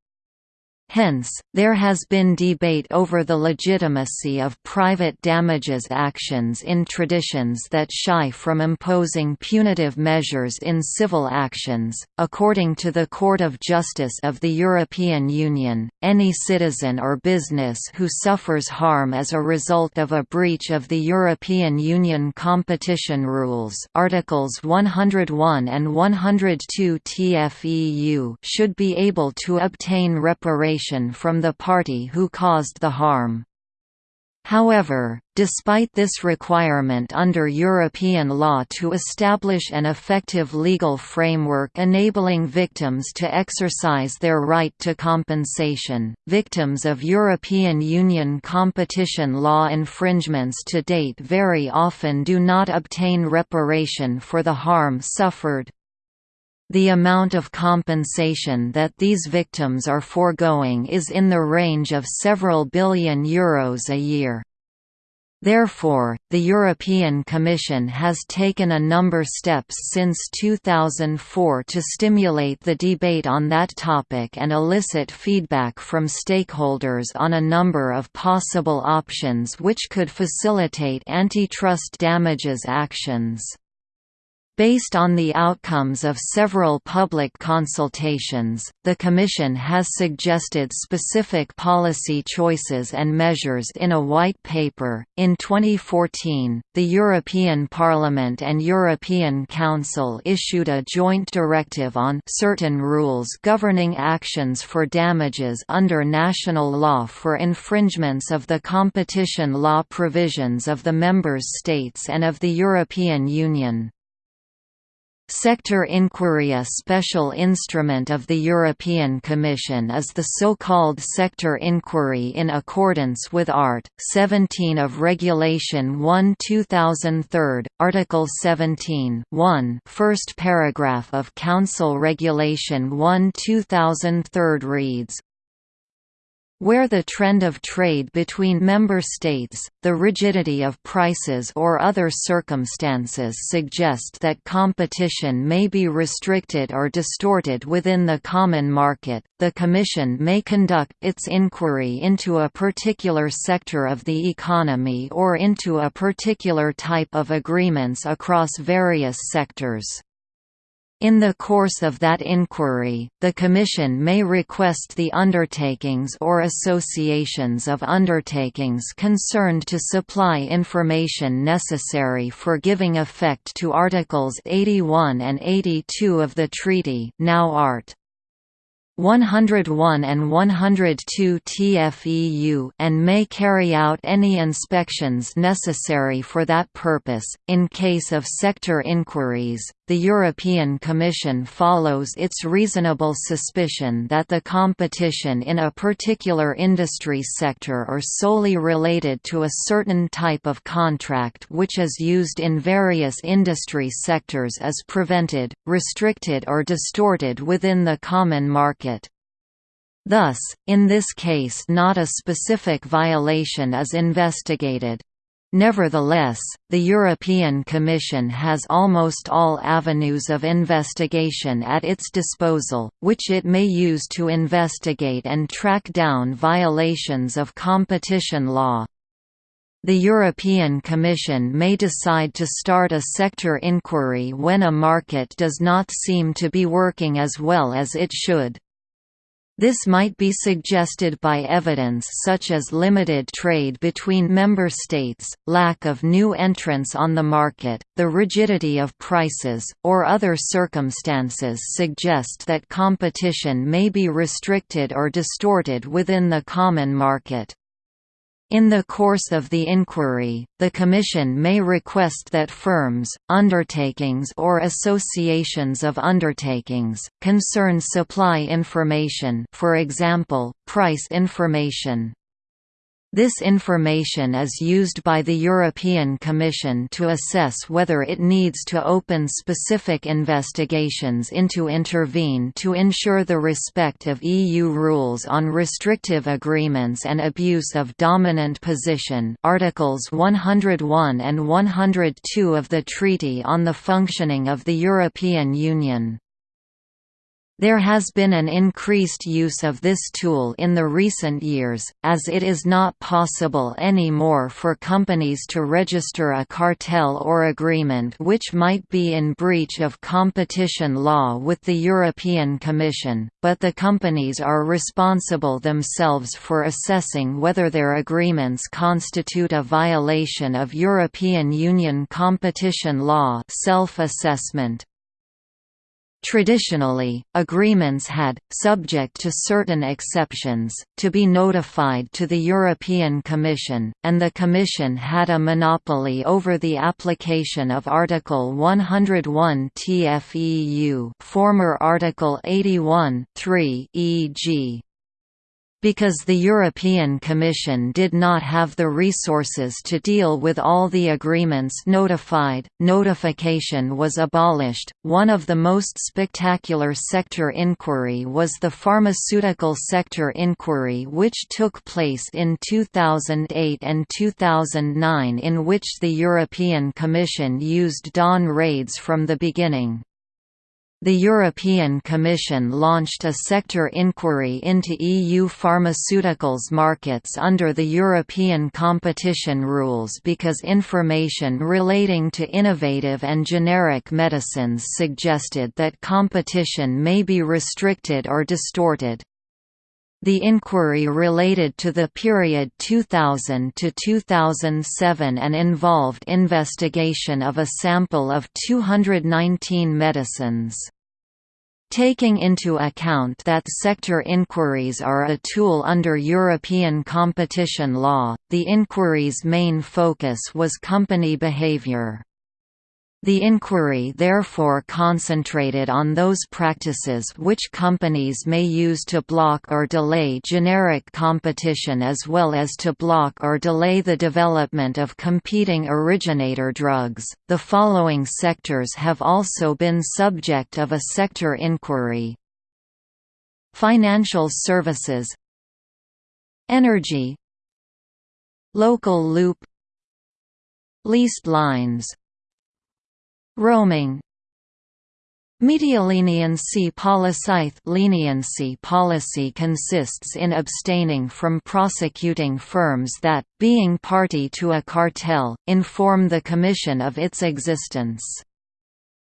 Hence, there has been debate over the legitimacy of private damages actions in traditions that shy from imposing punitive measures in civil actions. According to the Court of Justice of the European Union, any citizen or business who suffers harm as a result of a breach of the European Union competition rules, Articles 101 and 102 TFEU, should be able to obtain reparation from the party who caused the harm. However, despite this requirement under European law to establish an effective legal framework enabling victims to exercise their right to compensation, victims of European Union competition law infringements to date very often do not obtain reparation for the harm suffered. The amount of compensation that these victims are foregoing is in the range of several billion euros a year. Therefore, the European Commission has taken a number of steps since 2004 to stimulate the debate on that topic and elicit feedback from stakeholders on a number of possible options which could facilitate antitrust damages actions. Based on the outcomes of several public consultations, the Commission has suggested specific policy choices and measures in a white paper. In 2014, the European Parliament and European Council issued a joint directive on certain rules governing actions for damages under national law for infringements of the competition law provisions of the Member States and of the European Union. Sector inquiry A special instrument of the European Commission is the so-called sector inquiry in accordance with Art. 17 of Regulation 1 2003, Article 17 1 first paragraph of Council Regulation 1 2003 reads, where the trend of trade between member states, the rigidity of prices or other circumstances suggest that competition may be restricted or distorted within the common market, the Commission may conduct its inquiry into a particular sector of the economy or into a particular type of agreements across various sectors. In the course of that inquiry, the Commission may request the undertakings or associations of undertakings concerned to supply information necessary for giving effect to Articles 81 and 82 of the Treaty now Art. 101 and 102 TFEU and may carry out any inspections necessary for that purpose. In case of sector inquiries, the European Commission follows its reasonable suspicion that the competition in a particular industry sector or solely related to a certain type of contract which is used in various industry sectors is prevented, restricted or distorted within the common market. Thus, in this case not a specific violation is investigated. Nevertheless, the European Commission has almost all avenues of investigation at its disposal, which it may use to investigate and track down violations of competition law. The European Commission may decide to start a sector inquiry when a market does not seem to be working as well as it should. This might be suggested by evidence such as limited trade between member states, lack of new entrants on the market, the rigidity of prices, or other circumstances suggest that competition may be restricted or distorted within the common market. In the course of the inquiry, the Commission may request that firms, undertakings or associations of undertakings, concern supply information for example, price information. This information is used by the European Commission to assess whether it needs to open specific investigations into intervene to ensure the respect of EU rules on restrictive agreements and abuse of dominant position Articles 101 and 102 of the Treaty on the Functioning of the European Union. There has been an increased use of this tool in the recent years, as it is not possible anymore for companies to register a cartel or agreement which might be in breach of competition law with the European Commission, but the companies are responsible themselves for assessing whether their agreements constitute a violation of European Union competition law self-assessment. Traditionally, agreements had, subject to certain exceptions, to be notified to the European Commission, and the Commission had a monopoly over the application of Article 101 TFEU former Article 81 3 e.g because the European Commission did not have the resources to deal with all the agreements notified, notification was abolished. One of the most spectacular sector inquiry was the pharmaceutical sector inquiry, which took place in 2008 and 2009, in which the European Commission used dawn raids from the beginning. The European Commission launched a sector inquiry into EU pharmaceuticals markets under the European competition rules because information relating to innovative and generic medicines suggested that competition may be restricted or distorted. The inquiry related to the period 2000 to 2007 and involved investigation of a sample of 219 medicines. Taking into account that sector inquiries are a tool under European competition law, the inquiry's main focus was company behavior. The inquiry therefore concentrated on those practices which companies may use to block or delay generic competition as well as to block or delay the development of competing originator drugs. The following sectors have also been subject of a sector inquiry. Financial services Energy Local loop Leased lines Roaming Medialeniency policy leniency policy consists in abstaining from prosecuting firms that, being party to a cartel, inform the Commission of its existence.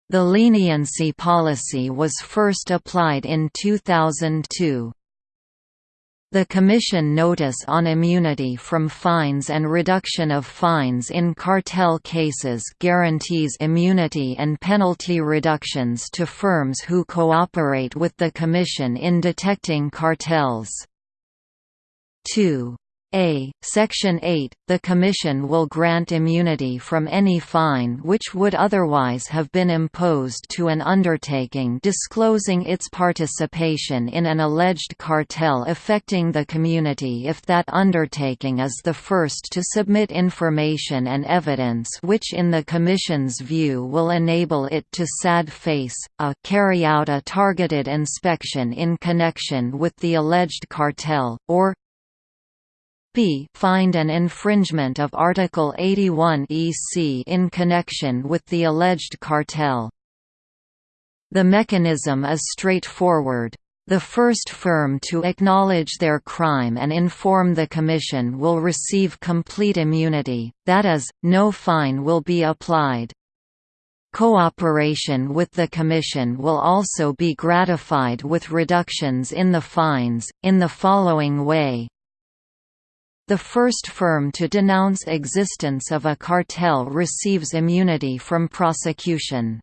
The leniency policy was first applied in 2002. The Commission Notice on Immunity from Fines and Reduction of Fines in Cartel Cases guarantees immunity and penalty reductions to firms who cooperate with the Commission in detecting cartels. 2. A. Section 8, the Commission will grant immunity from any fine which would otherwise have been imposed to an undertaking disclosing its participation in an alleged cartel affecting the community if that undertaking is the first to submit information and evidence which in the Commission's view will enable it to sad face, a carry out a targeted inspection in connection with the alleged cartel, or b find an infringement of Article 81 EC in connection with the alleged cartel. The mechanism is straightforward. The first firm to acknowledge their crime and inform the Commission will receive complete immunity, that is, no fine will be applied. Cooperation with the Commission will also be gratified with reductions in the fines, in the following way the first firm to denounce existence of a cartel receives immunity from prosecution.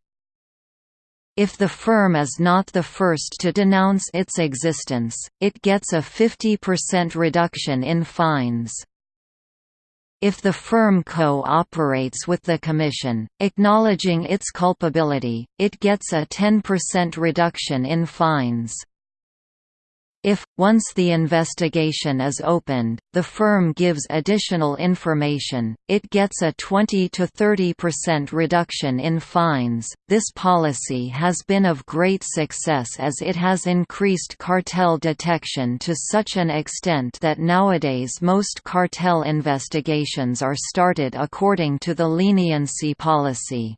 If the firm is not the first to denounce its existence, it gets a 50% reduction in fines. If the firm co-operates with the Commission, acknowledging its culpability, it gets a 10% reduction in fines. If, once the investigation is opened, the firm gives additional information, it gets a 20 to 30% reduction in fines. This policy has been of great success as it has increased cartel detection to such an extent that nowadays most cartel investigations are started according to the leniency policy.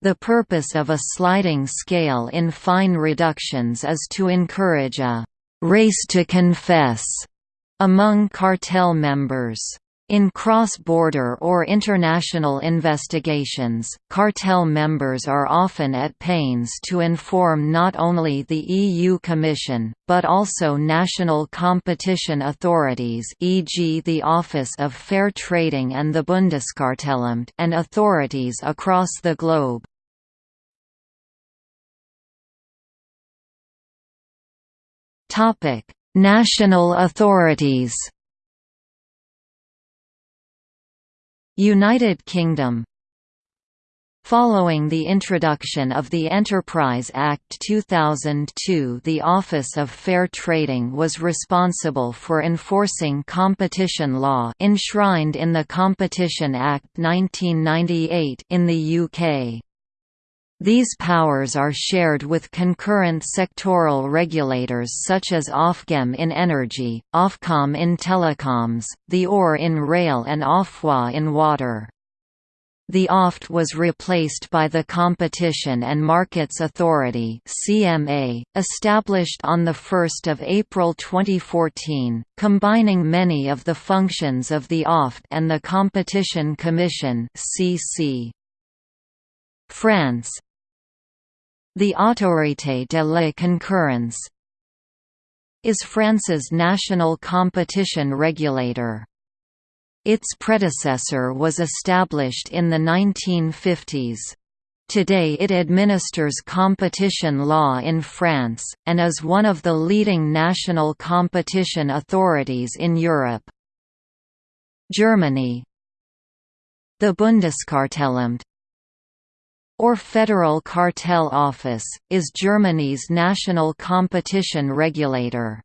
The purpose of a sliding scale in fine reductions is to encourage a race to confess among cartel members. In cross-border or international investigations, cartel members are often at pains to inform not only the EU Commission, but also national competition authorities e.g. the Office of Fair Trading and the Bundeskartellamt and authorities across the globe. National authorities. United Kingdom Following the introduction of the Enterprise Act 2002 the Office of Fair Trading was responsible for enforcing competition law enshrined in the Competition Act 1998 in the UK. These powers are shared with concurrent sectoral regulators such as Ofgem in energy, Ofcom in telecoms, the ORR in rail and Ofwat in water. The OFT was replaced by the Competition and Markets Authority (CMA), established on the 1st of April 2014, combining many of the functions of the OFT and the Competition Commission (CC). France The Autorité de la concurrence is France's national competition regulator. Its predecessor was established in the 1950s. Today it administers competition law in France, and is one of the leading national competition authorities in Europe. Germany The Bundeskartellamt or Federal Cartel Office, is Germany's national competition regulator.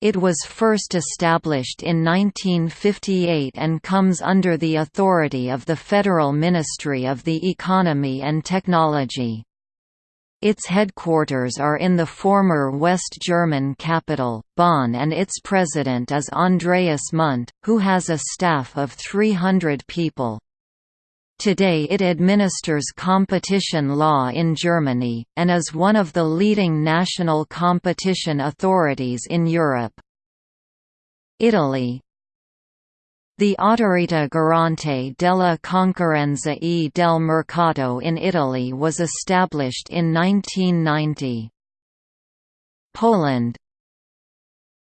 It was first established in 1958 and comes under the authority of the Federal Ministry of the Economy and Technology. Its headquarters are in the former West German capital, Bonn and its president is Andreas Mundt, who has a staff of 300 people. Today it administers competition law in Germany, and is one of the leading national competition authorities in Europe. Italy The Autorita Garante della Concorrenza e del Mercato in Italy was established in 1990. Poland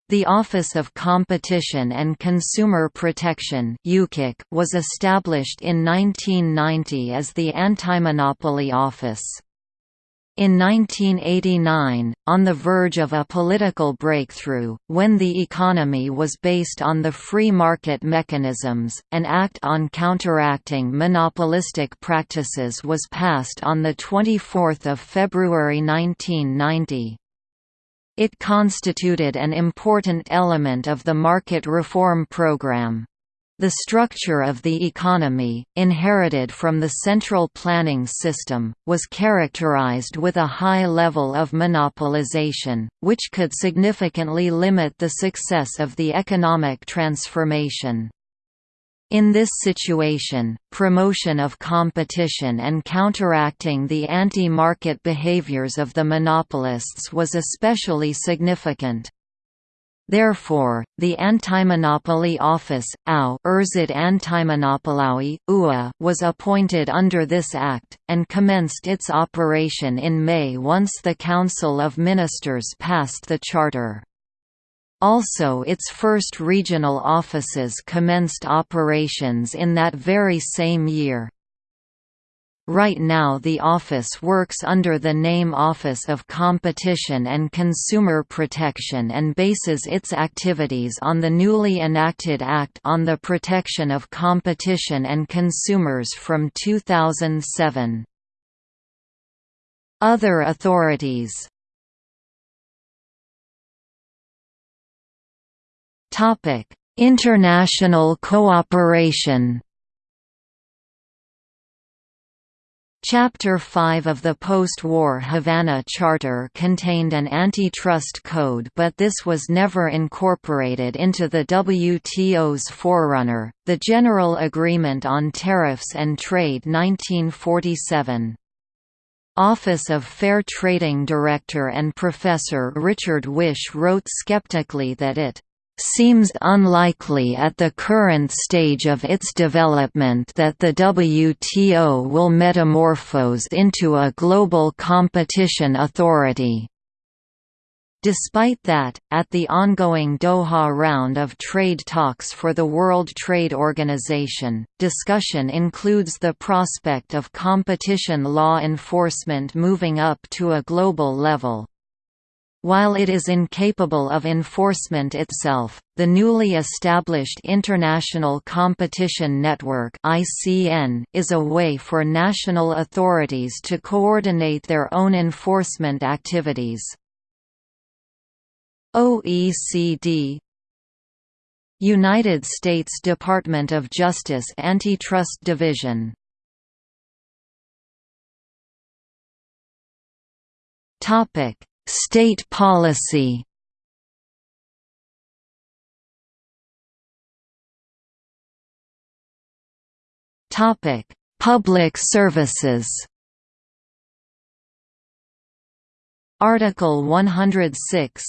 the Office of Competition and Consumer Protection was established in 1990 as the Antimonopoly Office. In 1989, on the verge of a political breakthrough, when the economy was based on the free market mechanisms, an Act on Counteracting Monopolistic Practices was passed on 24 February 1990. It constituted an important element of the market reform program. The structure of the economy, inherited from the central planning system, was characterized with a high level of monopolization, which could significantly limit the success of the economic transformation. In this situation, promotion of competition and counteracting the anti-market behaviors of the monopolists was especially significant. Therefore, the Antimonopoly Office AU was appointed under this Act, and commenced its operation in May once the Council of Ministers passed the Charter. Also its first regional offices commenced operations in that very same year. Right now the office works under the name Office of Competition and Consumer Protection and bases its activities on the newly enacted Act on the Protection of Competition and Consumers from 2007. Other authorities Topic: International cooperation. Chapter 5 of the post-war Havana Charter contained an antitrust code but this was never incorporated into the WTO's forerunner, the General Agreement on Tariffs and Trade 1947. Office of Fair Trading Director and Professor Richard Whish wrote skeptically that it seems unlikely at the current stage of its development that the WTO will metamorphose into a global competition authority. Despite that, at the ongoing Doha round of trade talks for the World Trade Organization, discussion includes the prospect of competition law enforcement moving up to a global level. While it is incapable of enforcement itself, the newly established International Competition Network is a way for national authorities to coordinate their own enforcement activities. OECD United States Department of Justice Antitrust Division Topic State policy. Public services Article 106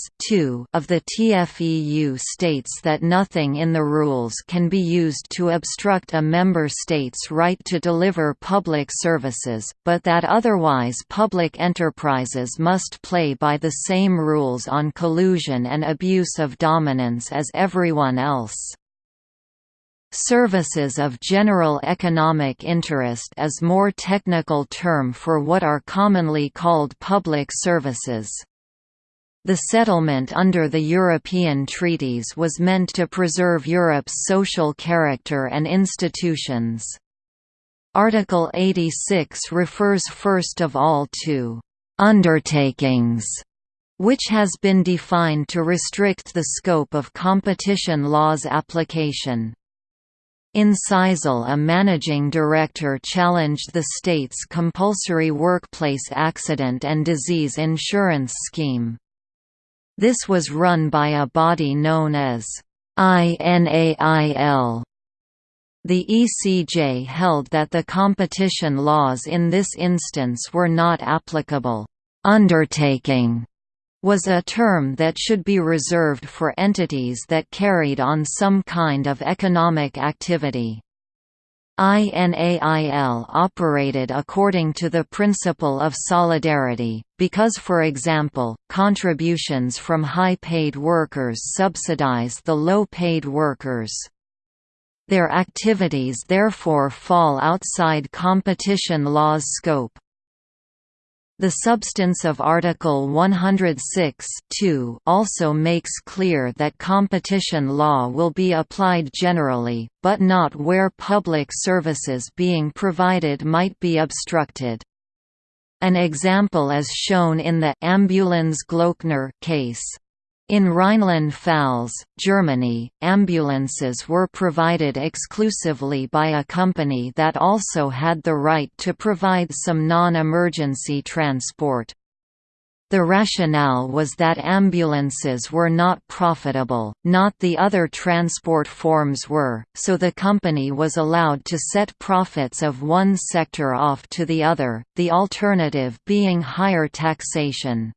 of the TFEU states that nothing in the rules can be used to obstruct a member state's right to deliver public services, but that otherwise public enterprises must play by the same rules on collusion and abuse of dominance as everyone else. Services of general economic interest is more technical term for what are commonly called public services. The settlement under the European treaties was meant to preserve Europe's social character and institutions. Article 86 refers first of all to «undertakings», which has been defined to restrict the scope of competition law's application. In a managing director challenged the state's compulsory workplace accident and disease insurance scheme. This was run by a body known as INAIL. The ECJ held that the competition laws in this instance were not applicable. Undertaking was a term that should be reserved for entities that carried on some kind of economic activity. INAIL operated according to the principle of solidarity, because for example, contributions from high-paid workers subsidize the low-paid workers. Their activities therefore fall outside competition law's scope. The substance of Article 106 also makes clear that competition law will be applied generally, but not where public services being provided might be obstructed. An example is shown in the Ambulanz Glöckner case. In Rhineland-Pfalz, Germany, ambulances were provided exclusively by a company that also had the right to provide some non-emergency transport. The rationale was that ambulances were not profitable, not the other transport forms were, so the company was allowed to set profits of one sector off to the other, the alternative being higher taxation.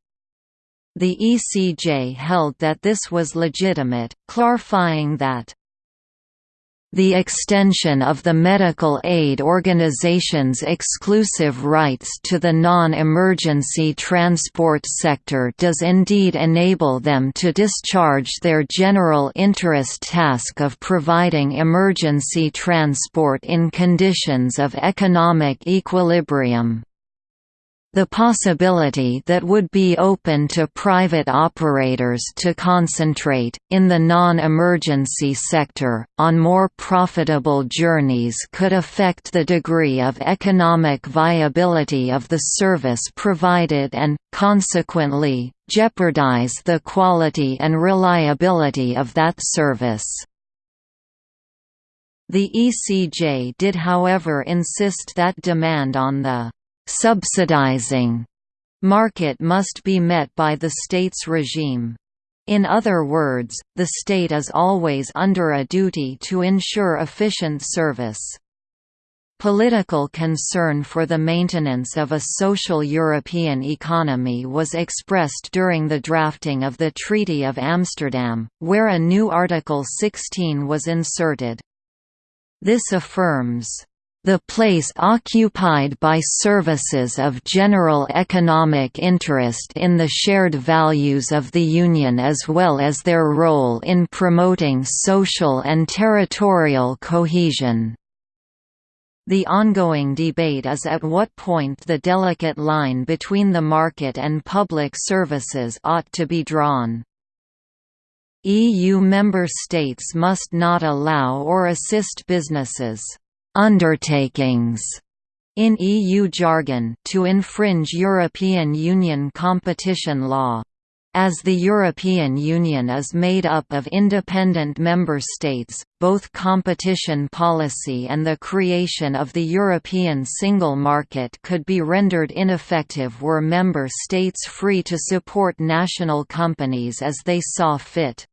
The ECJ held that this was legitimate, clarifying that the extension of the medical aid organization's exclusive rights to the non-emergency transport sector does indeed enable them to discharge their general interest task of providing emergency transport in conditions of economic equilibrium. The possibility that would be open to private operators to concentrate, in the non-emergency sector, on more profitable journeys could affect the degree of economic viability of the service provided and, consequently, jeopardize the quality and reliability of that service. The ECJ did however insist that demand on the subsidizing market must be met by the state's regime. In other words, the state is always under a duty to ensure efficient service. Political concern for the maintenance of a social European economy was expressed during the drafting of the Treaty of Amsterdam, where a new Article 16 was inserted. This affirms the place occupied by services of general economic interest in the shared values of the Union as well as their role in promoting social and territorial cohesion. The ongoing debate is at what point the delicate line between the market and public services ought to be drawn. EU member states must not allow or assist businesses undertakings in EU jargon to infringe European Union competition law. As the European Union is made up of independent member states, both competition policy and the creation of the European single market could be rendered ineffective were member states free to support national companies as they saw fit.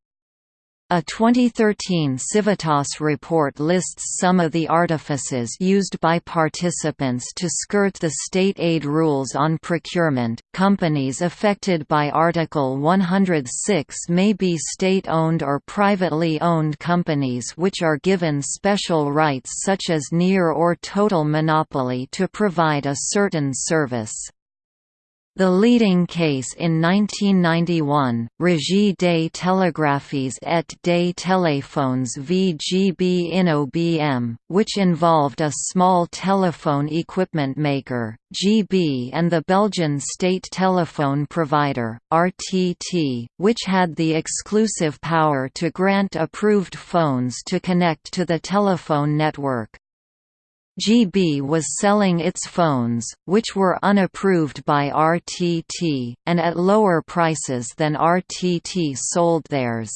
A 2013 Civitas report lists some of the artifices used by participants to skirt the state aid rules on procurement. Companies affected by Article 106 may be state owned or privately owned companies which are given special rights such as near or total monopoly to provide a certain service. The leading case in 1991, Régie des télégraphies et des téléphones v GB-Inno which involved a small telephone equipment maker, GB and the Belgian state telephone provider, RTT, which had the exclusive power to grant approved phones to connect to the telephone network. GB was selling its phones, which were unapproved by RTT, and at lower prices than RTT sold theirs.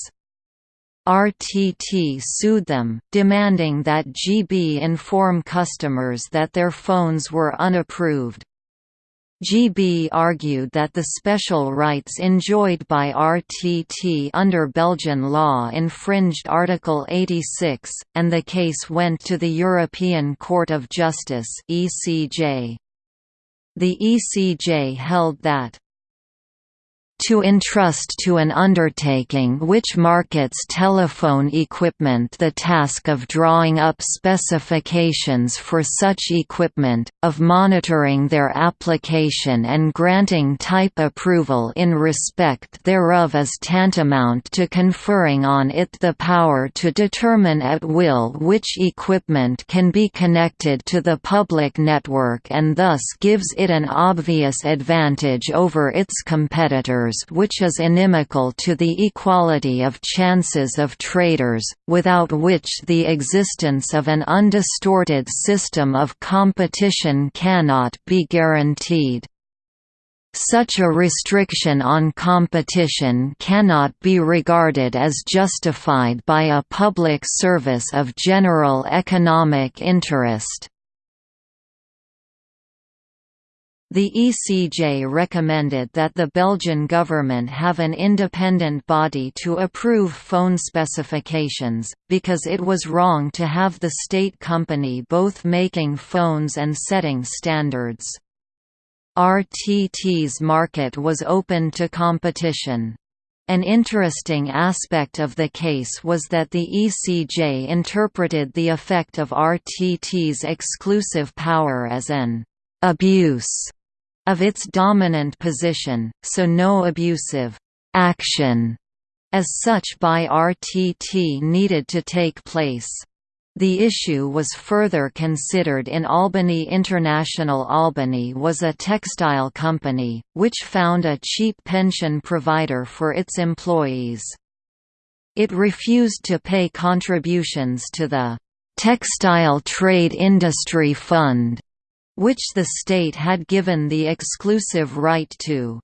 RTT sued them, demanding that GB inform customers that their phones were unapproved. GB argued that the special rights enjoyed by RTT under Belgian law infringed Article 86, and the case went to the European Court of Justice The ECJ held that to entrust to an undertaking which markets telephone equipment the task of drawing up specifications for such equipment, of monitoring their application and granting type approval in respect thereof is tantamount to conferring on it the power to determine at will which equipment can be connected to the public network and thus gives it an obvious advantage over its competitors which is inimical to the equality of chances of traders, without which the existence of an undistorted system of competition cannot be guaranteed. Such a restriction on competition cannot be regarded as justified by a public service of general economic interest. The ECJ recommended that the Belgian government have an independent body to approve phone specifications, because it was wrong to have the state company both making phones and setting standards. RTT's market was open to competition. An interesting aspect of the case was that the ECJ interpreted the effect of RTT's exclusive power as an abuse of its dominant position, so no abusive action as such by RTT needed to take place. The issue was further considered in Albany International Albany was a textile company, which found a cheap pension provider for its employees. It refused to pay contributions to the Textile Trade Industry Fund which the state had given the exclusive right to.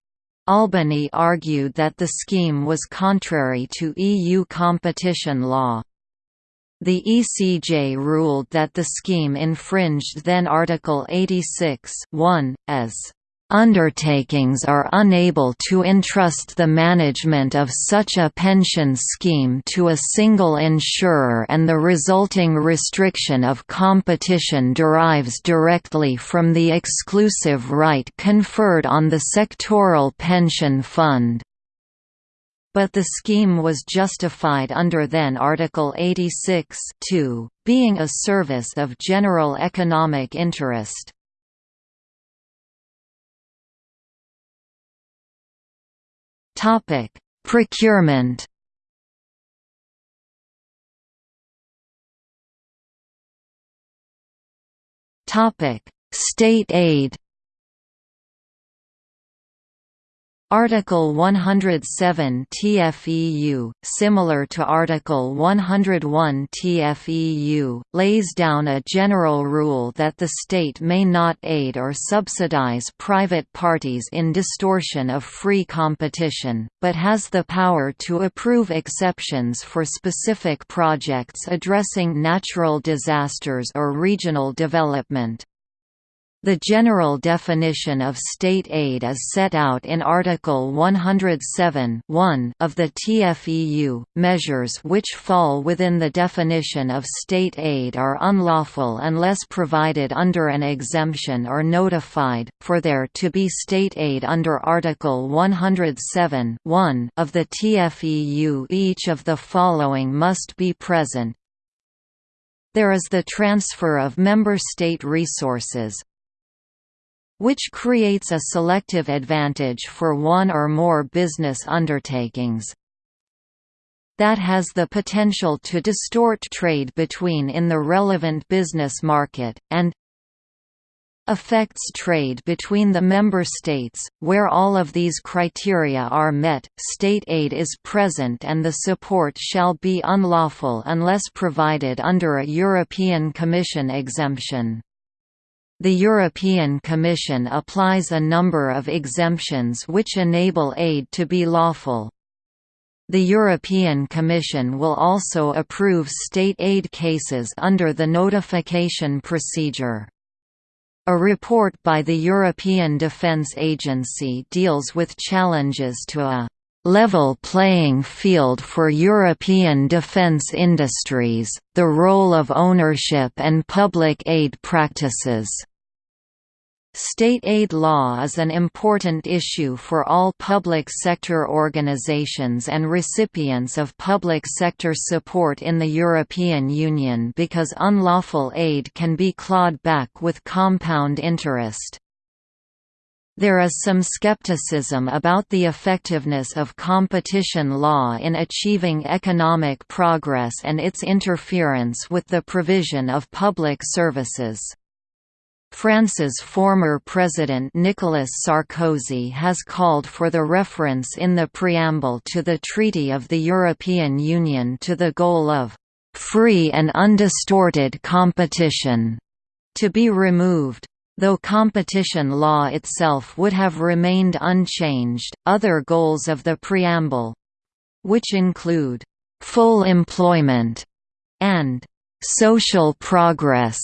Albany argued that the scheme was contrary to EU competition law. The ECJ ruled that the scheme infringed then Article 86 as Undertakings are unable to entrust the management of such a pension scheme to a single insurer and the resulting restriction of competition derives directly from the exclusive right conferred on the sectoral pension fund. But the scheme was justified under then Article 86 being a service of general economic interest. Topic: Procurement. Topic: State aid. Article 107 TFEU, similar to Article 101 TFEU, lays down a general rule that the state may not aid or subsidize private parties in distortion of free competition, but has the power to approve exceptions for specific projects addressing natural disasters or regional development. The general definition of state aid is set out in Article 107 of the TFEU. Measures which fall within the definition of state aid are unlawful unless provided under an exemption or notified. For there to be state aid under Article 107 of the TFEU, each of the following must be present. There is the transfer of member state resources, which creates a selective advantage for one or more business undertakings that has the potential to distort trade between in the relevant business market, and affects trade between the member states, where all of these criteria are met, state aid is present and the support shall be unlawful unless provided under a European Commission exemption. The European Commission applies a number of exemptions which enable aid to be lawful. The European Commission will also approve state aid cases under the notification procedure. A report by the European Defence Agency deals with challenges to a level playing field for European defence industries, the role of ownership and public aid practices. State aid law is an important issue for all public sector organizations and recipients of public sector support in the European Union because unlawful aid can be clawed back with compound interest. There is some skepticism about the effectiveness of competition law in achieving economic progress and its interference with the provision of public services. France's former president Nicolas Sarkozy has called for the reference in the preamble to the Treaty of the European Union to the goal of «free and undistorted competition» to be removed. Though competition law itself would have remained unchanged, other goals of the preamble—which include «full employment» and «social progress»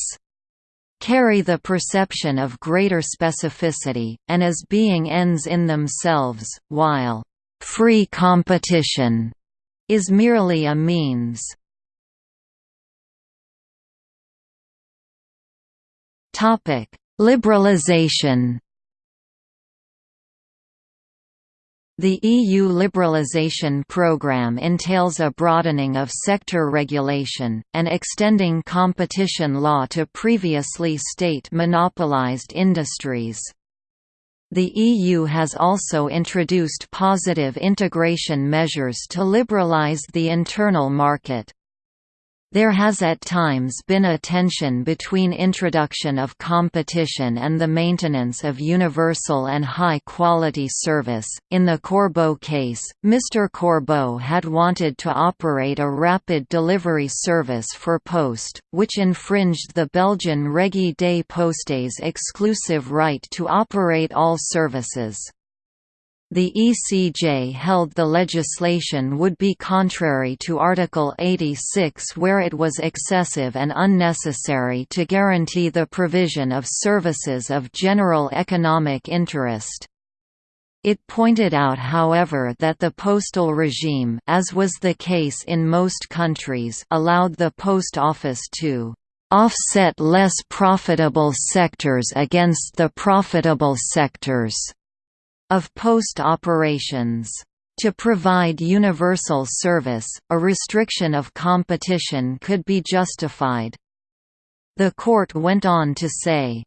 carry the perception of greater specificity, and as being ends in themselves, while «free competition» is merely a means. Liberalization The EU liberalisation programme entails a broadening of sector regulation, and extending competition law to previously state monopolised industries. The EU has also introduced positive integration measures to liberalise the internal market. There has at times been a tension between introduction of competition and the maintenance of universal and high-quality service. In the Corbeau case, Mr. Corbeau had wanted to operate a rapid delivery service for Post, which infringed the Belgian Régie des Postes exclusive right to operate all services. The ECJ held the legislation would be contrary to Article 86 where it was excessive and unnecessary to guarantee the provision of services of general economic interest. It pointed out however that the postal regime as was the case in most countries allowed the post office to offset less profitable sectors against the profitable sectors of post operations. To provide universal service, a restriction of competition could be justified. The court went on to say,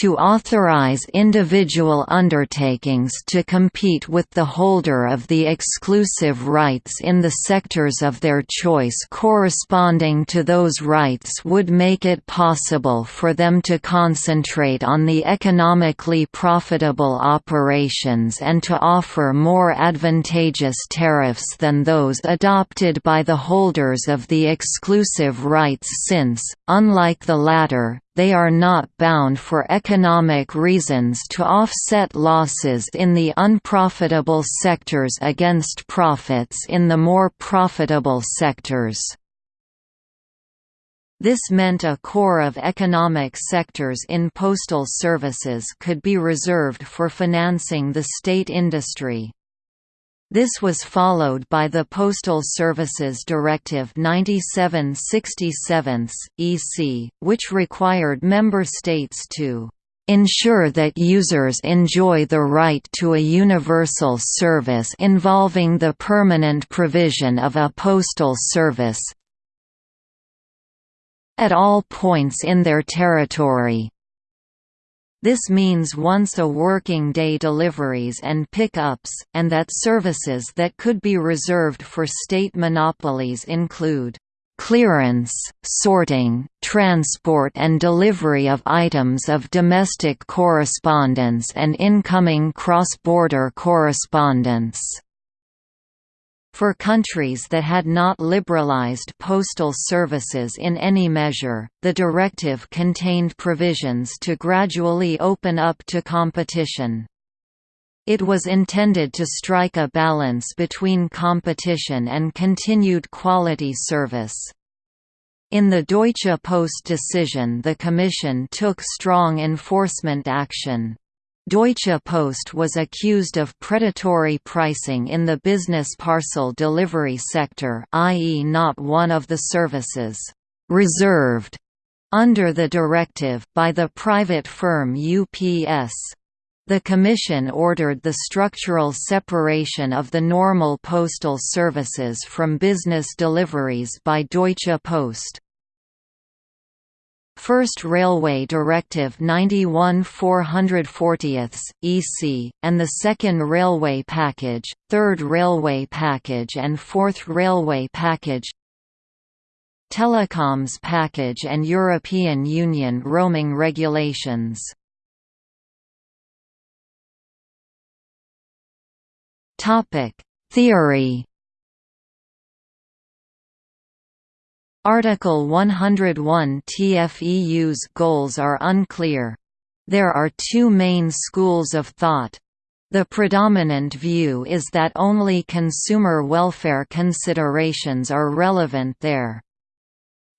to authorize individual undertakings to compete with the holder of the exclusive rights in the sectors of their choice corresponding to those rights would make it possible for them to concentrate on the economically profitable operations and to offer more advantageous tariffs than those adopted by the holders of the exclusive rights since, unlike the latter, they are not bound for economic reasons to offset losses in the unprofitable sectors against profits in the more profitable sectors. This meant a core of economic sectors in postal services could be reserved for financing the state industry. This was followed by the Postal Services Directive 9767 EC, which required member states to ensure that users enjoy the right to a universal service involving the permanent provision of a postal service at all points in their territory. This means once a working day deliveries and pickups, and that services that could be reserved for state monopolies include clearance, sorting, transport and delivery of items of domestic correspondence and incoming cross-border correspondence. For countries that had not liberalized postal services in any measure, the directive contained provisions to gradually open up to competition. It was intended to strike a balance between competition and continued quality service. In the Deutsche Post decision the Commission took strong enforcement action. Deutsche Post was accused of predatory pricing in the business parcel delivery sector i.e. not one of the services «reserved» under the directive by the private firm UPS. The Commission ordered the structural separation of the normal postal services from business deliveries by Deutsche Post. First Railway Directive 91 440 EC, and the Second Railway Package, Third Railway Package and Fourth Railway Package. Telecoms Package and European Union roaming regulations. Theory Article 101 TFEU's goals are unclear. There are two main schools of thought. The predominant view is that only consumer welfare considerations are relevant there.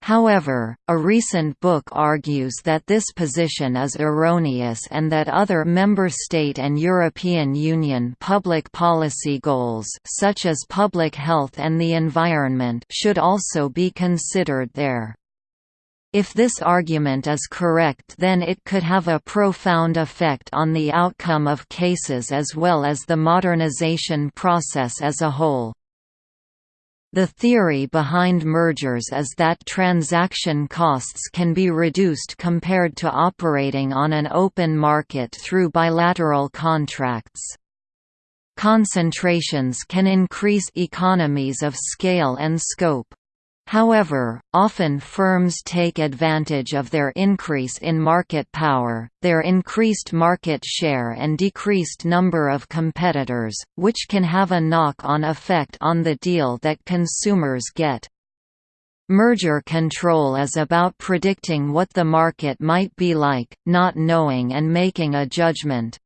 However, a recent book argues that this position is erroneous and that other member state and European Union public policy goals such as public health and the environment should also be considered there. If this argument is correct then it could have a profound effect on the outcome of cases as well as the modernization process as a whole. The theory behind mergers is that transaction costs can be reduced compared to operating on an open market through bilateral contracts. Concentrations can increase economies of scale and scope. However, often firms take advantage of their increase in market power, their increased market share and decreased number of competitors, which can have a knock-on effect on the deal that consumers get. Merger control is about predicting what the market might be like, not knowing and making a judgment.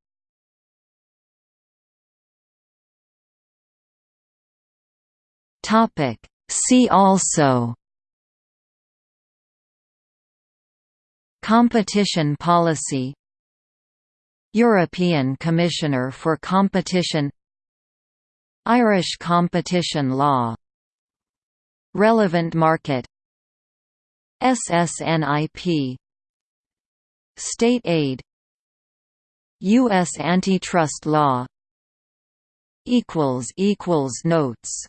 Topic See also Competition policy European Commissioner for Competition Irish competition law Relevant market SSNIP State aid U.S. antitrust law Notes